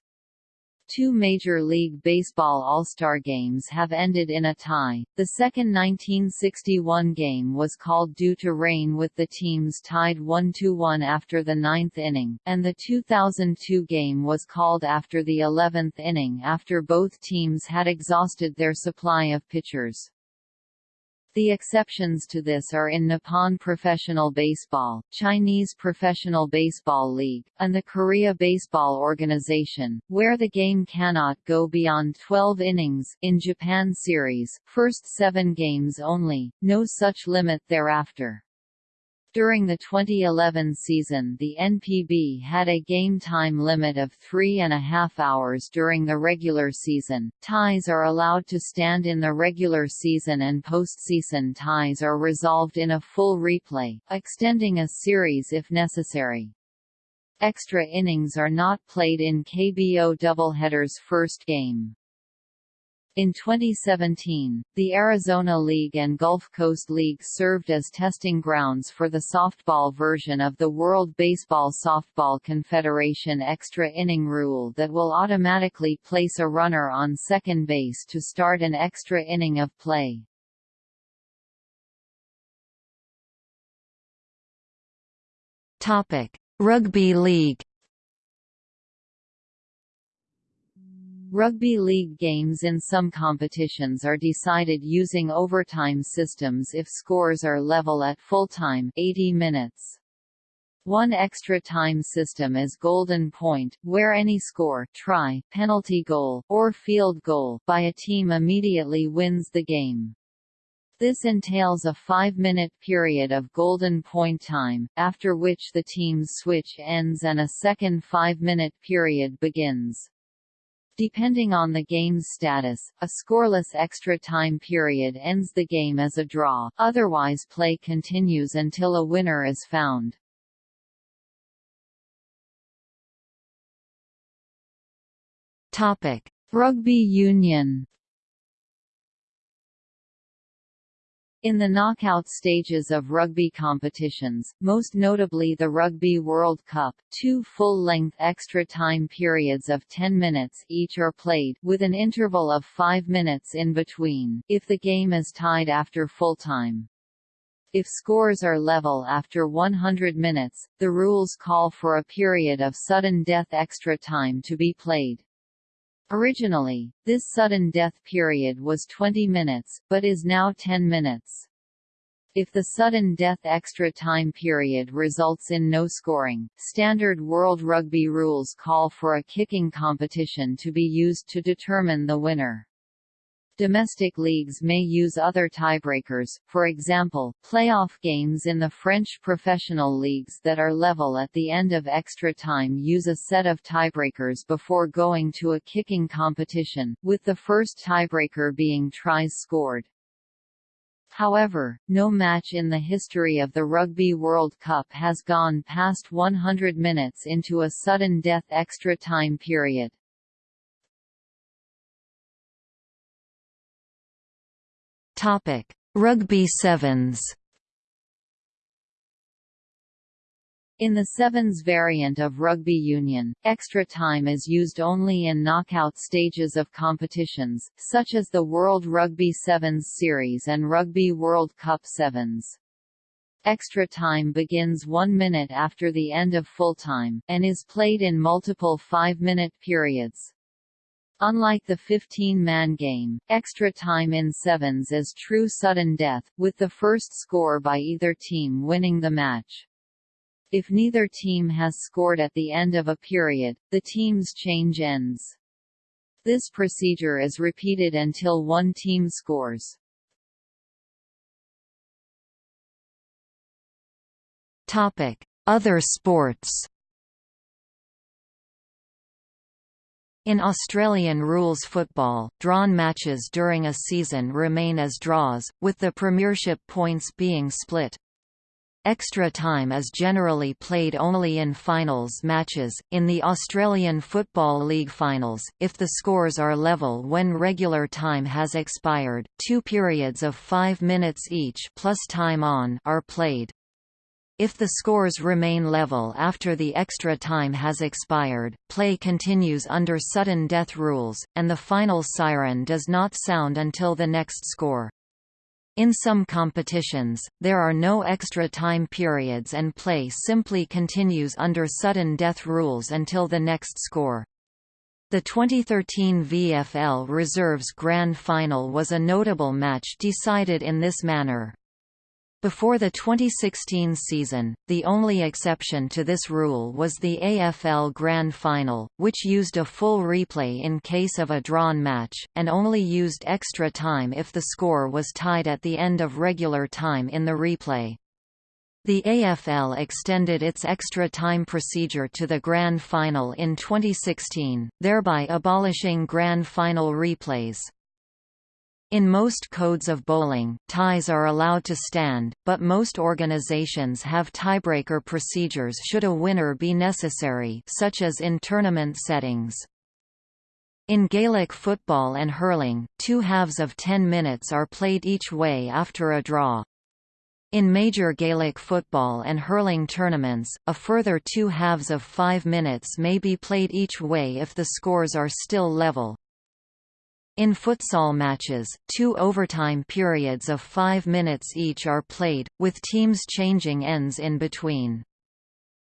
Two Major League Baseball All-Star games have ended in a tie. The second 1961 game was called due to rain with the teams tied 1-1 after the ninth inning, and the 2002 game was called after the 11th inning after both teams had exhausted their supply of pitchers. The exceptions to this are in Nippon Professional Baseball, Chinese Professional Baseball League, and the Korea Baseball Organization, where the game cannot go beyond 12 innings in Japan Series, first seven games only, no such limit thereafter. During the 2011 season the NPB had a game time limit of three and a half hours during the regular season. Ties are allowed to stand in the regular season and postseason ties are resolved in a full replay, extending a series if necessary. Extra innings are not played in KBO doubleheaders first game. In 2017, the Arizona League and Gulf Coast League served as testing grounds for the softball version of the World Baseball Softball Confederation extra inning rule that will automatically place a runner on second base to start an extra inning of play. Rugby League Rugby league games in some competitions are decided using overtime systems if scores are level at full-time 80 minutes. One extra time system is Golden Point, where any score try, penalty goal, or field goal by a team immediately wins the game. This entails a five-minute period of golden point time, after which the team's switch ends and a second five-minute period begins. Depending on the game's status, a scoreless extra time period ends the game as a draw, otherwise play continues until a winner is found. Rugby union In the knockout stages of rugby competitions, most notably the Rugby World Cup, two full-length extra time periods of 10 minutes each are played, with an interval of 5 minutes in between, if the game is tied after full time. If scores are level after 100 minutes, the rules call for a period of sudden death extra time to be played. Originally, this sudden death period was 20 minutes, but is now 10 minutes. If the sudden death extra time period results in no scoring, standard World Rugby rules call for a kicking competition to be used to determine the winner. Domestic leagues may use other tiebreakers, for example, playoff games in the French professional leagues that are level at the end of extra time use a set of tiebreakers before going to a kicking competition, with the first tiebreaker being tries scored. However, no match in the history of the Rugby World Cup has gone past 100 minutes into a sudden death extra time period. Topic: Rugby sevens. In the sevens variant of rugby union, extra time is used only in knockout stages of competitions, such as the World Rugby Sevens Series and Rugby World Cup Sevens. Extra time begins one minute after the end of full time, and is played in multiple five-minute periods. Unlike the 15-man game, extra time in sevens is true sudden death, with the first score by either team winning the match. If neither team has scored at the end of a period, the team's change ends. This procedure is repeated until one team scores. Other sports. In Australian rules football, drawn matches during a season remain as draws, with the premiership points being split. Extra time is generally played only in finals matches. In the Australian Football League finals, if the scores are level when regular time has expired, two periods of five minutes each plus time on are played. If the scores remain level after the extra time has expired, play continues under sudden death rules, and the final siren does not sound until the next score. In some competitions, there are no extra time periods and play simply continues under sudden death rules until the next score. The 2013 VFL Reserves Grand Final was a notable match decided in this manner. Before the 2016 season, the only exception to this rule was the AFL Grand Final, which used a full replay in case of a drawn match, and only used extra time if the score was tied at the end of regular time in the replay. The AFL extended its extra time procedure to the Grand Final in 2016, thereby abolishing Grand Final replays. In most codes of bowling, ties are allowed to stand, but most organizations have tiebreaker procedures should a winner be necessary such as in tournament settings. In Gaelic football and hurling, two halves of 10 minutes are played each way after a draw. In major Gaelic football and hurling tournaments, a further two halves of five minutes may be played each way if the scores are still level. In futsal matches, two overtime periods of five minutes each are played, with teams changing ends in between.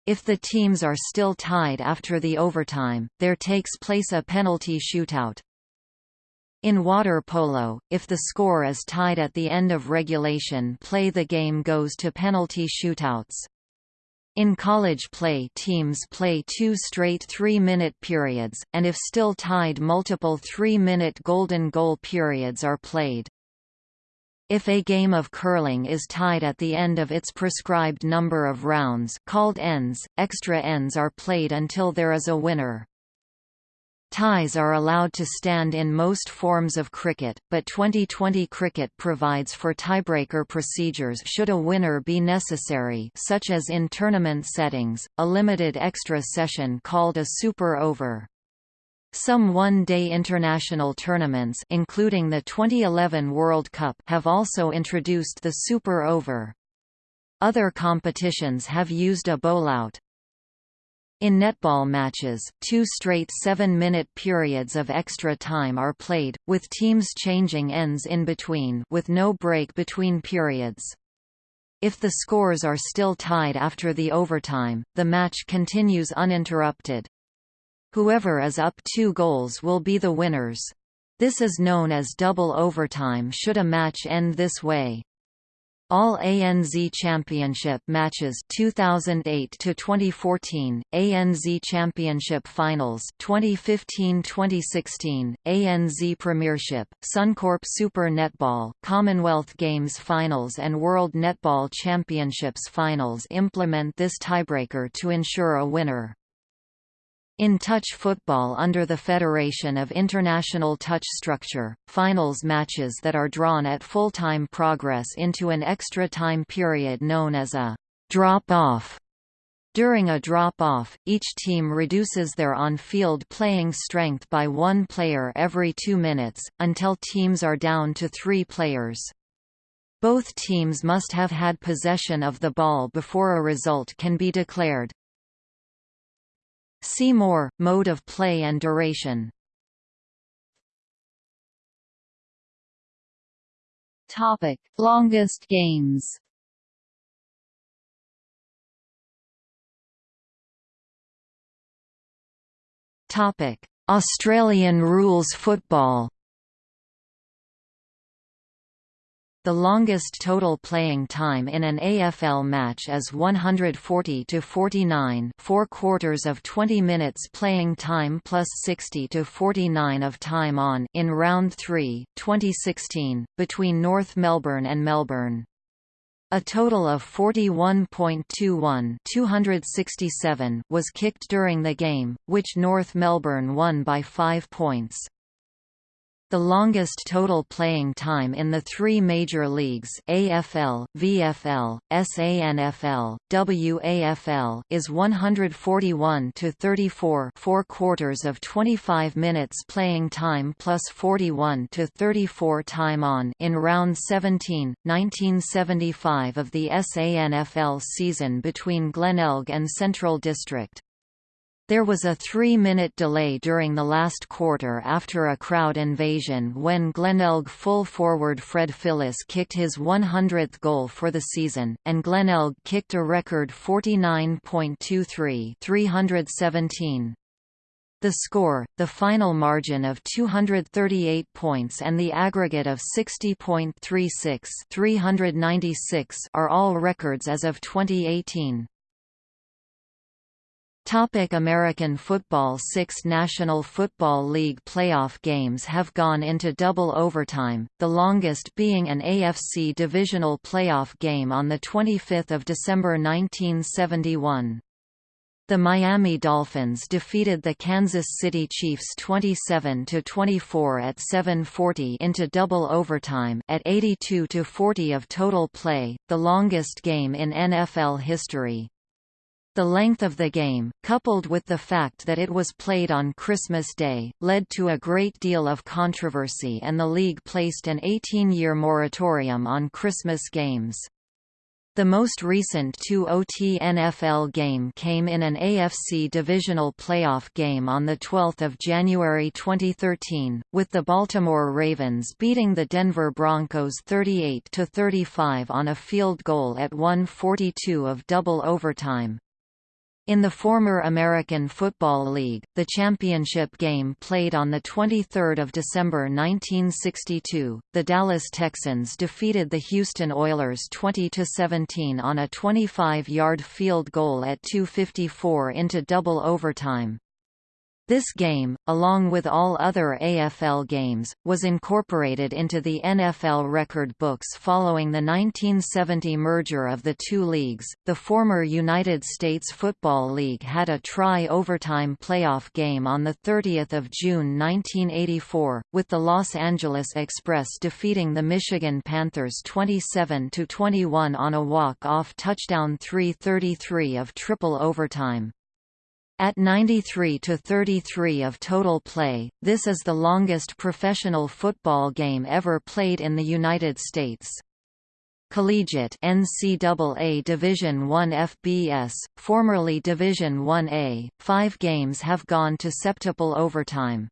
If the teams are still tied after the overtime, there takes place a penalty shootout. In water polo, if the score is tied at the end of regulation play the game goes to penalty shootouts. In college play teams play two straight three-minute periods, and if still tied multiple three-minute golden goal periods are played. If a game of curling is tied at the end of its prescribed number of rounds called ends, extra ends are played until there is a winner. Ties are allowed to stand in most forms of cricket, but Twenty20 cricket provides for tiebreaker procedures should a winner be necessary such as in tournament settings, a limited extra session called a super over. Some one-day international tournaments including the 2011 World Cup have also introduced the super over. Other competitions have used a bowlout, in netball matches, two straight seven-minute periods of extra time are played, with teams changing ends in between with no break between periods. If the scores are still tied after the overtime, the match continues uninterrupted. Whoever is up two goals will be the winners. This is known as double overtime should a match end this way. All ANZ Championship matches 2008 to 2014, ANZ Championship Finals 2015-2016, ANZ Premiership, Suncorp Super Netball, Commonwealth Games Finals and World Netball Championships Finals implement this tiebreaker to ensure a winner. In touch football under the Federation of International Touch Structure, finals matches that are drawn at full-time progress into an extra time period known as a drop-off. During a drop-off, each team reduces their on-field playing strength by one player every two minutes, until teams are down to three players. Both teams must have had possession of the ball before a result can be declared. See more, mode of play and duration. Topic: Longest games. Topic: Australian rules football. The longest total playing time in an AFL match is 140 to 49, 4 quarters of 20 minutes playing time plus 60 to 49 of time on in round 3, 2016, between North Melbourne and Melbourne. A total of 41.21 267 was kicked during the game, which North Melbourne won by 5 points. The longest total playing time in the three major leagues AFL, VFL, SANFL, WAFL is 141 to 34 4 quarters of 25 minutes playing time plus 41 to 34 time on in round 17, 1975 of the SANFL season between Glenelg and Central District. There was a three-minute delay during the last quarter after a crowd invasion when Glenelg full forward Fred Phillis kicked his 100th goal for the season, and Glenelg kicked a record 49.23 317. The score, the final margin of 238 points and the aggregate of 60.36 396 are all records as of 2018. Topic American football Six National Football League playoff games have gone into double overtime, the longest being an AFC divisional playoff game on 25 December 1971. The Miami Dolphins defeated the Kansas City Chiefs 27–24 at 7:40 into double overtime at 82–40 of total play, the longest game in NFL history. The length of the game, coupled with the fact that it was played on Christmas Day, led to a great deal of controversy and the league placed an 18-year moratorium on Christmas games. The most recent 2-OT NFL game came in an AFC divisional playoff game on 12 January 2013, with the Baltimore Ravens beating the Denver Broncos 38–35 on a field goal at 1:42 of double overtime. In the former American Football League, the championship game played on 23 December 1962, the Dallas Texans defeated the Houston Oilers 20–17 on a 25-yard field goal at 2.54 into double overtime. This game, along with all other AFL games, was incorporated into the NFL record books following the 1970 merger of the two leagues. The former United States Football League had a tri-overtime playoff game on the 30th of June 1984, with the Los Angeles Express defeating the Michigan Panthers 27 to 21 on a walk-off touchdown 3:33 of triple overtime. At 93 to 33 of total play, this is the longest professional football game ever played in the United States. Collegiate NCAA Division I FBS, formerly Division 1A, five games have gone to septuple overtime.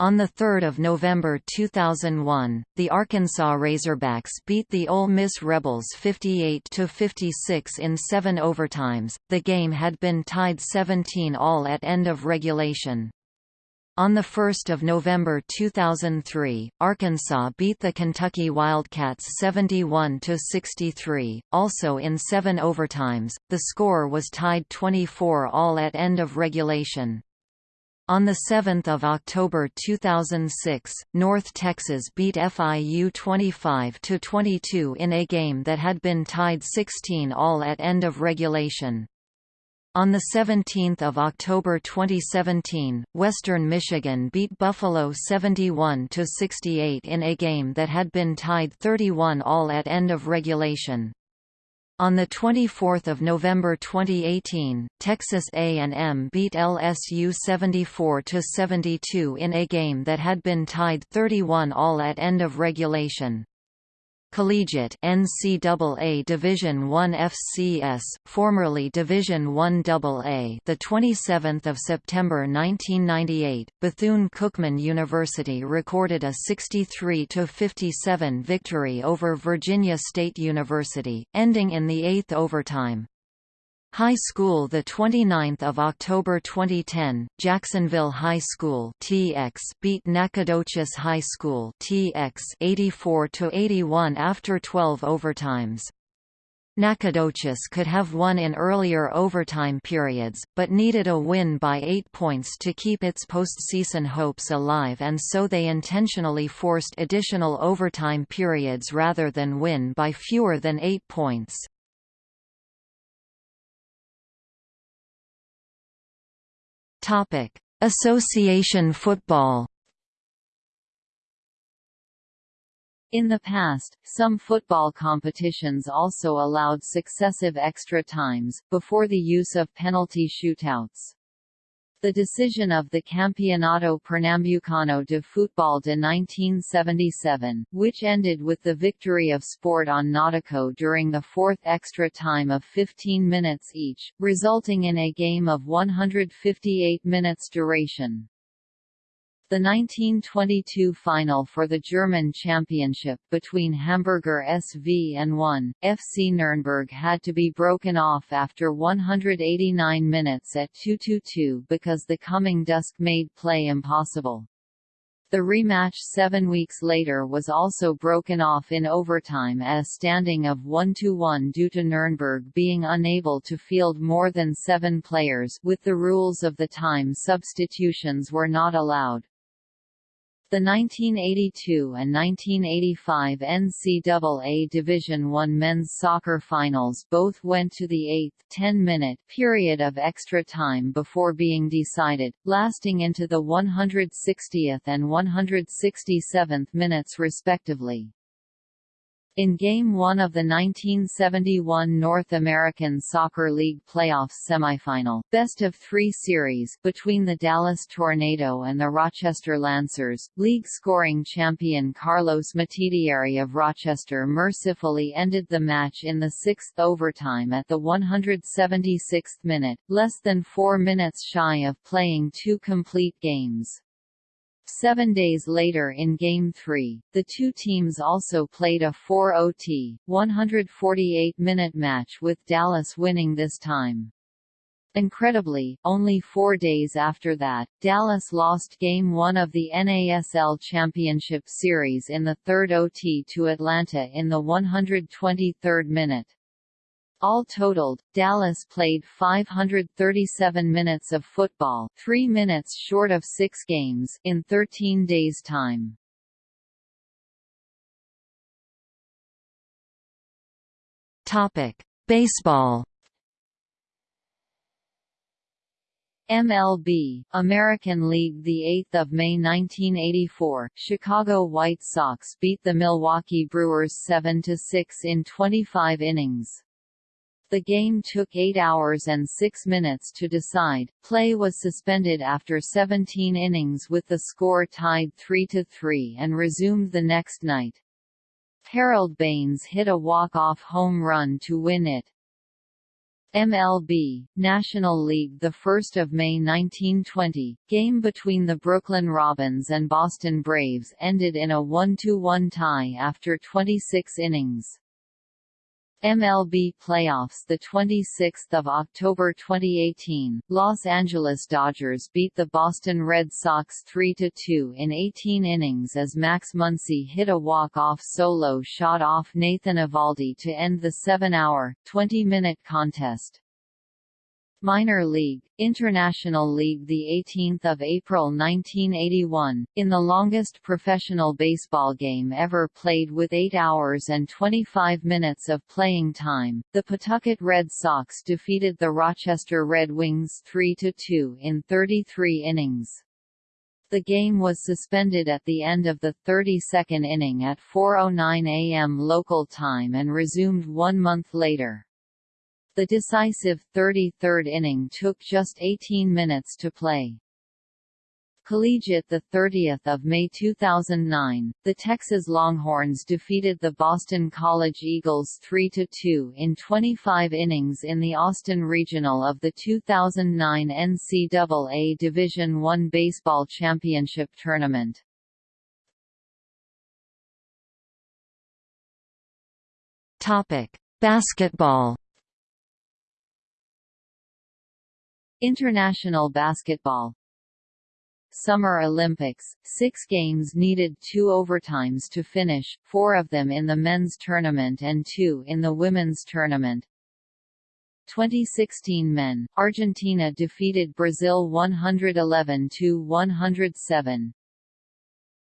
On 3 November 2001, the Arkansas Razorbacks beat the Ole Miss Rebels 58–56 in seven overtimes. The game had been tied 17 all at end of regulation. On 1 November 2003, Arkansas beat the Kentucky Wildcats 71–63, also in seven overtimes, the score was tied 24 all at end of regulation. On 7 October 2006, North Texas beat FIU 25–22 in a game that had been tied 16 all at end of regulation. On 17 October 2017, Western Michigan beat Buffalo 71–68 in a game that had been tied 31 all at end of regulation. On 24 November 2018, Texas A&M beat LSU 74–72 in a game that had been tied 31 all at end of regulation. Collegiate NCAA Division I FCS, formerly Division I AA, the 27th of September 1998, Bethune-Cookman University recorded a 63 57 victory over Virginia State University, ending in the eighth overtime. High School the 29th of October 2010 Jacksonville High School TX beat Nacogdoches High School TX 84 to 81 after 12 overtimes Nacogdoches could have won in earlier overtime periods, but needed a win by eight points to keep its postseason hopes alive and so they intentionally forced additional overtime periods rather than win by fewer than eight points. Topic: Association football. In the past, some football competitions also allowed successive extra times, before the use of penalty shootouts. The decision of the Campeonato Pernambucano de Futebol de 1977, which ended with the victory of Sport on Nautico during the fourth extra time of 15 minutes each, resulting in a game of 158 minutes duration. The 1922 final for the German championship between Hamburger SV and 1, FC Nürnberg had to be broken off after 189 minutes at 2-2-2 because the coming dusk made play impossible. The rematch seven weeks later was also broken off in overtime at a standing of 1–1 due to Nürnberg being unable to field more than seven players with the rules of the time substitutions were not allowed. The 1982 and 1985 NCAA Division I men's soccer finals both went to the eighth 10-minute period of extra time before being decided, lasting into the 160th and 167th minutes respectively. In Game 1 of the 1971 North American Soccer League playoffs semifinal best of three series between the Dallas Tornado and the Rochester Lancers, league scoring champion Carlos Metidieri of Rochester mercifully ended the match in the sixth overtime at the 176th minute, less than four minutes shy of playing two complete games. Seven days later in Game 3, the two teams also played a 4-OT, 148-minute match with Dallas winning this time. Incredibly, only four days after that, Dallas lost Game 1 of the NASL Championship Series in the third OT to Atlanta in the 123rd minute. All totaled, Dallas played 537 minutes of football, 3 minutes short of 6 games, in 13 days' time. Topic: Baseball. MLB, American League the 8th of May 1984, Chicago White Sox beat the Milwaukee Brewers 7 to 6 in 25 innings. The game took 8 hours and 6 minutes to decide. Play was suspended after 17 innings with the score tied 3-3 and resumed the next night. Harold Baines hit a walk-off home run to win it. MLB, National League 1 May 1920, game between the Brooklyn Robins and Boston Braves ended in a 1–1 tie after 26 innings. MLB playoffs the 26th of October 2018 Los Angeles Dodgers beat the Boston Red Sox 3-2 in 18 innings as Max Muncy hit a walk-off solo shot off Nathan Eovaldi to end the 7-hour 20-minute contest Minor League, International League the 18th of April 1981, in the longest professional baseball game ever played with 8 hours and 25 minutes of playing time, the Pawtucket Red Sox defeated the Rochester Red Wings 3-2 in 33 innings. The game was suspended at the end of the 32nd inning at 4.09 am local time and resumed one month later. The decisive 33rd inning took just 18 minutes to play. Collegiate the 30th of May 2009, the Texas Longhorns defeated the Boston College Eagles 3-2 in 25 innings in the Austin Regional of the 2009 NCAA Division I Baseball Championship Tournament. Topic: Basketball International basketball Summer Olympics, six games needed two overtimes to finish, four of them in the men's tournament and two in the women's tournament. 2016 men, Argentina defeated Brazil 111–107.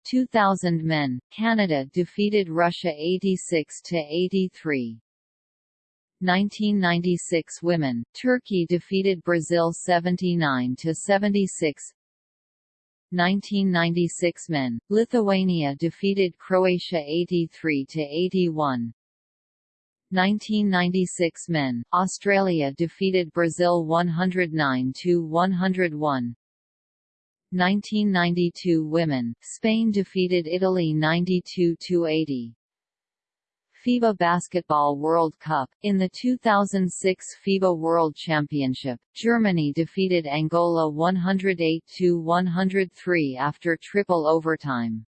2000 men, Canada defeated Russia 86–83. 1996 women, Turkey defeated Brazil 79 to 76. 1996 men, Lithuania defeated Croatia 83 to 81. 1996 men, Australia defeated Brazil 109 to 101. 1992 women, Spain defeated Italy 92 to 80. FIBA Basketball World Cup. In the 2006 FIBA World Championship, Germany defeated Angola 108-103 after triple overtime.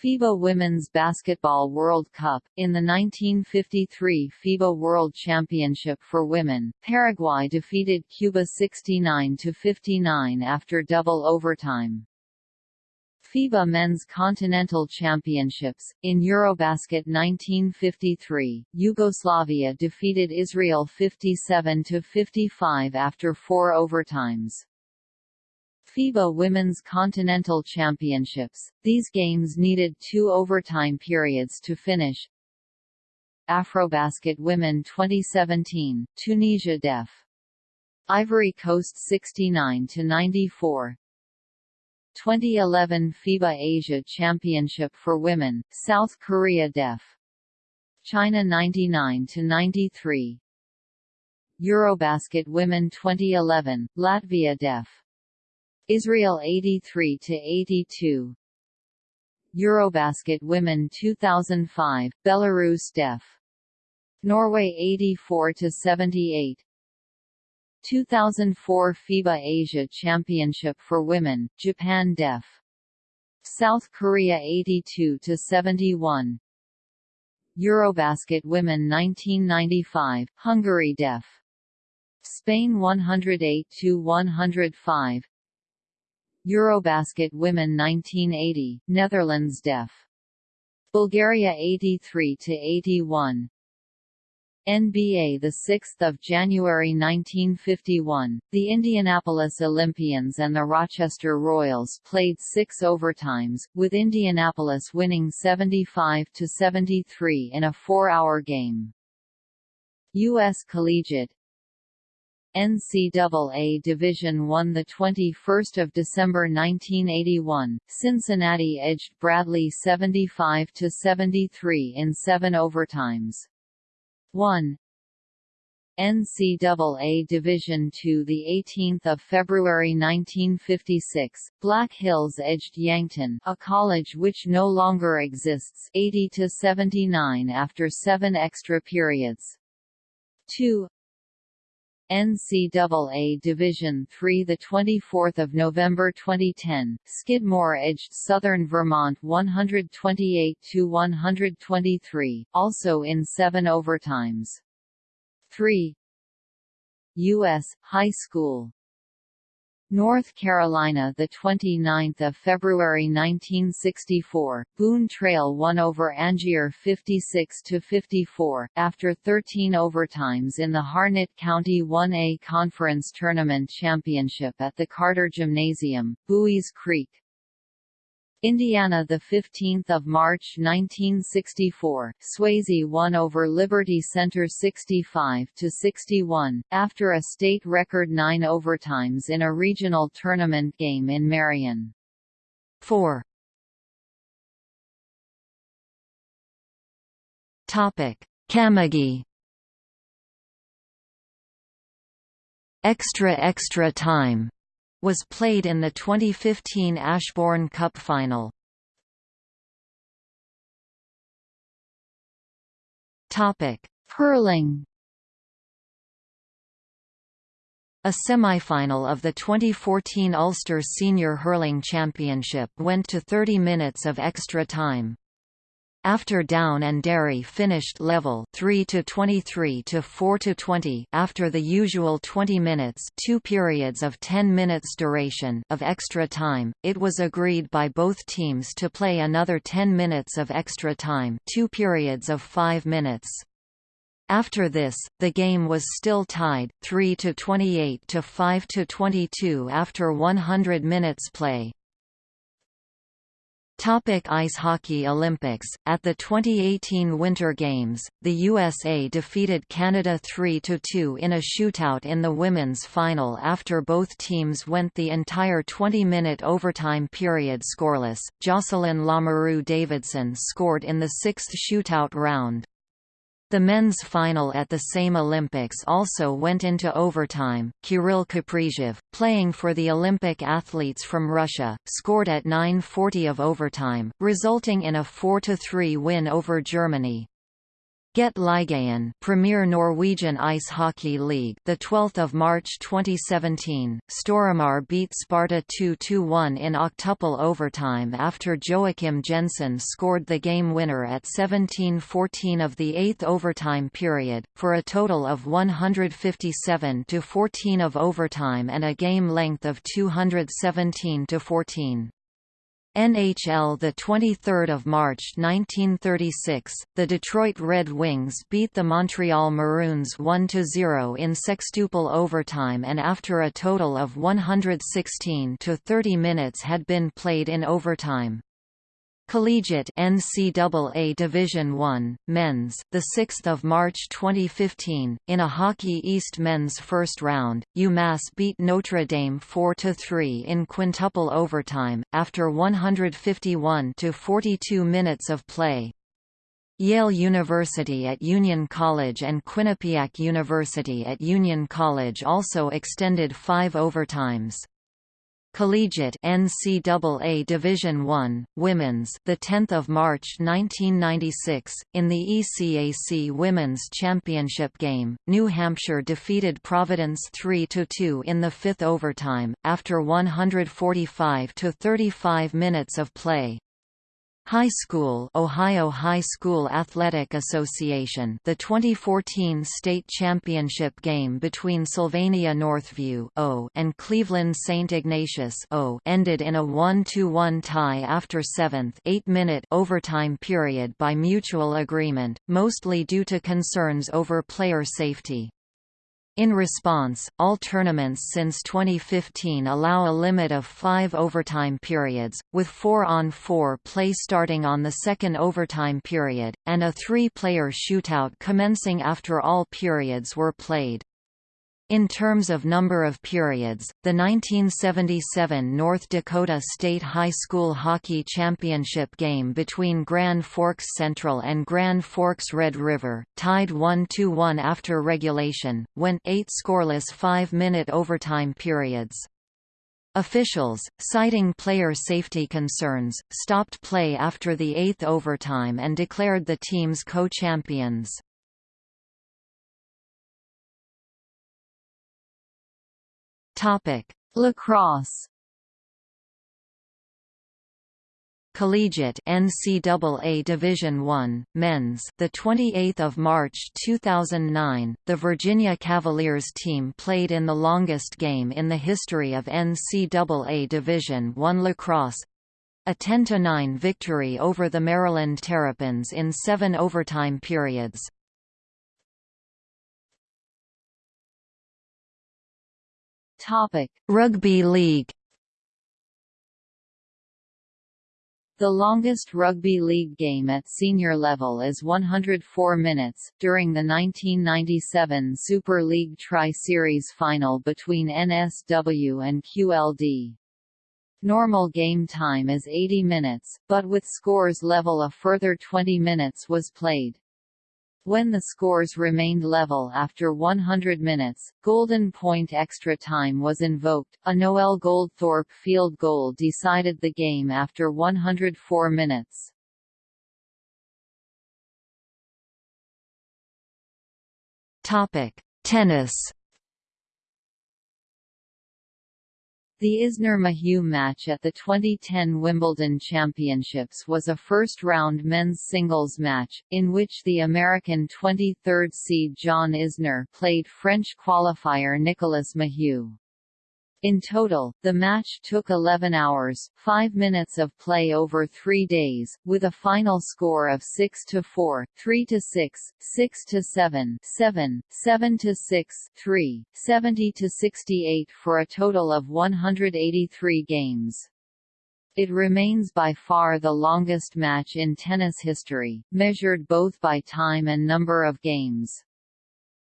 FIBA Women's Basketball World Cup. In the 1953 FIBA World Championship for Women, Paraguay defeated Cuba 69-59 after double overtime. FIBA Men's Continental Championships. In Eurobasket 1953, Yugoslavia defeated Israel 57-55 after four overtimes. FIBA Women's Continental Championships. These games needed two overtime periods to finish. Afrobasket Women 2017, Tunisia Def. Ivory Coast 69 to 94, 2011 FIBA Asia Championship for Women, South Korea Def. China 99 to 93. Eurobasket Women 2011, Latvia Def. Israel 83 to 82. Eurobasket Women 2005, Belarus Def. Norway 84 to 78. 2004 FIBA Asia Championship for Women, Japan Def. South Korea 82 to 71. Eurobasket Women 1995, Hungary Def. Spain 108 to 105. Eurobasket Women 1980, Netherlands Def. Bulgaria 83 to 81. NBA 6 January 1951, the Indianapolis Olympians and the Rochester Royals played six overtimes, with Indianapolis winning 75–73 in a four-hour game. U.S. Collegiate NCAA Division I the 21st of December 1981 Cincinnati edged Bradley 75 to 73 in 7 overtimes 1 NCAA Division II the 18th of February 1956 Black Hills edged Yankton a college which no longer exists 80 to 79 after 7 extra periods. 2 NCAA Division III the 24th of November 2010 Skidmore edged Southern Vermont 128 to 123 also in 7 overtimes. 3 US high school North Carolina the 29th of February 1964 Boone Trail won over Angier 56 to 54 after 13 overtimes in the Harnett County 1A Conference Tournament Championship at the Carter Gymnasium Buies Creek Indiana the 15th of March 1964 Swayzee won over Liberty Center 65 to 61 after a state record 9 overtimes in a regional tournament game in Marion. 4 Topic. Camogie Extra Extra Time was played in the 2015 Ashbourne Cup final. Topic: Hurling. A semi-final of the 2014 Ulster Senior Hurling Championship went to 30 minutes of extra time. After Down and Derry finished level 3 to 23 to 4 to 20 after the usual 20 minutes, two periods of 10 minutes duration of extra time, it was agreed by both teams to play another 10 minutes of extra time, two periods of 5 minutes. After this, the game was still tied 3 to 28 to 5 to 22 after 100 minutes play. Topic Ice Hockey Olympics At the 2018 Winter Games, the USA defeated Canada 3–2 in a shootout in the women's final after both teams went the entire 20-minute overtime period scoreless. Jocelyne Lamoureux Davidson scored in the sixth shootout round. The men's final at the same Olympics also went into overtime. Kirill Kaprizov, playing for the Olympic athletes from Russia, scored at 9:40 of overtime, resulting in a 4-3 win over Germany. Get Premier Norwegian Ice Hockey League, the 12th of March 2017. Storhamar beat Sparta 2-1 in octuple overtime after Joakim Jensen scored the game winner at 17-14 of the 8th overtime period for a total of 157 14 of overtime and a game length of 217 14. NHL the 23rd of March 1936 the Detroit Red Wings beat the Montreal Maroons 1-0 in sextuple overtime and after a total of 116 to 30 minutes had been played in overtime Collegiate NCAA Division I, Men's, the 6th of March 2015, in a Hockey East Men's first round, UMass beat Notre Dame 4-3 in quintuple overtime, after 151 to 42 minutes of play. Yale University at Union College and Quinnipiac University at Union College also extended five overtimes. Collegiate NCAA Division I Women's the 10th of March 1996 in the ECAC Women's Championship game New Hampshire defeated Providence 3-2 in the 5th overtime after 145 to 35 minutes of play High School Ohio High School Athletic Association the 2014 state championship game between Sylvania Northview and Cleveland St. Ignatius ended in a 1-1 tie after 7th 8-minute overtime period by mutual agreement, mostly due to concerns over player safety. In response, all tournaments since 2015 allow a limit of five overtime periods, with four-on-four 4 play starting on the second overtime period, and a three-player shootout commencing after all periods were played. In terms of number of periods, the 1977 North Dakota State High School Hockey Championship game between Grand Forks Central and Grand Forks Red River, tied 1–1 after regulation, went eight scoreless five-minute overtime periods. Officials, citing player safety concerns, stopped play after the eighth overtime and declared the teams co-champions. Topic: Lacrosse Collegiate NCAA Division I Men's the 28th of March 2009 the Virginia Cavaliers team played in the longest game in the history of NCAA Division I lacrosse a 10–9 victory over the Maryland Terrapins in seven overtime periods. Rugby League The longest rugby league game at senior level is 104 minutes, during the 1997 Super League Tri-Series final between NSW and QLD. Normal game time is 80 minutes, but with scores level a further 20 minutes was played. When the scores remained level after 100 minutes, Golden Point extra time was invoked. A Noel Goldthorpe field goal decided the game after 104 minutes. Topic: Tennis The Isner-Mahut match at the 2010 Wimbledon Championships was a first-round men's singles match, in which the American 23rd seed John Isner played French qualifier Nicolas Mahut. In total, the match took 11 hours, 5 minutes of play over 3 days, with a final score of 6 to 4, 3 to 6, 6 to 7, 7, 7 to 6, 3, 70 to 68 for a total of 183 games. It remains by far the longest match in tennis history, measured both by time and number of games.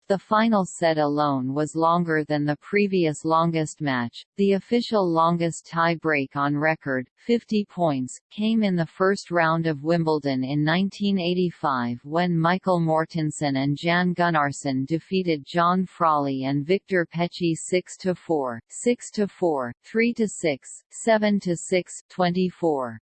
The final set alone was longer than the previous longest match. The official longest tie break on record, 50 points, came in the first round of Wimbledon in 1985 when Michael Mortensen and Jan Gunnarsson defeated John Frawley and Victor Pecci 6 4, 6 4, 3 6, 7 6, 24.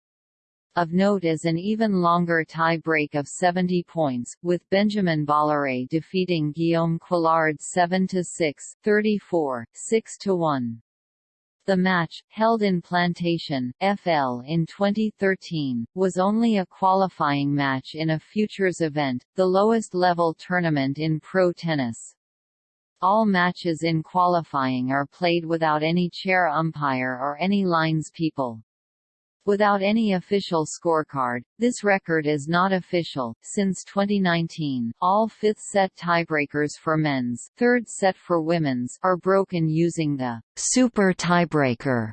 Of note is an even longer tie-break of 70 points, with Benjamin Balleret defeating Guillaume Couillard 7–6, 34, 6–1. The match, held in Plantation, FL in 2013, was only a qualifying match in a futures event, the lowest level tournament in pro tennis. All matches in qualifying are played without any chair umpire or any lines people. Without any official scorecard, this record is not official. Since 2019, all fifth set tiebreakers for men's, third set for women's, are broken using the super tiebreaker.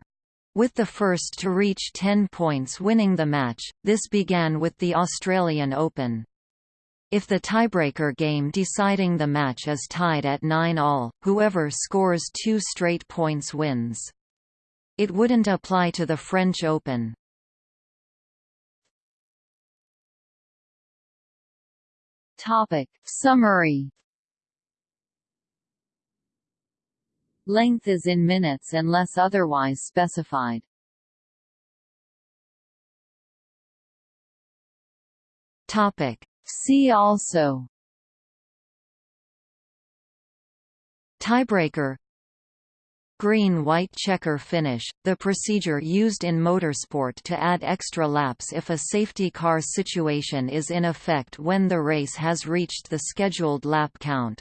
With the first to reach 10 points winning the match, this began with the Australian Open. If the tiebreaker game deciding the match is tied at 9 all, whoever scores two straight points wins. It wouldn't apply to the French Open. Topic. Summary Length is in minutes unless otherwise specified. Topic. See also Tiebreaker Green-white checker finish, the procedure used in motorsport to add extra laps if a safety car situation is in effect when the race has reached the scheduled lap count.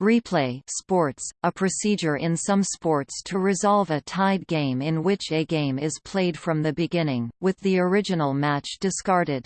Replay sports, a procedure in some sports to resolve a tied game in which a game is played from the beginning, with the original match discarded.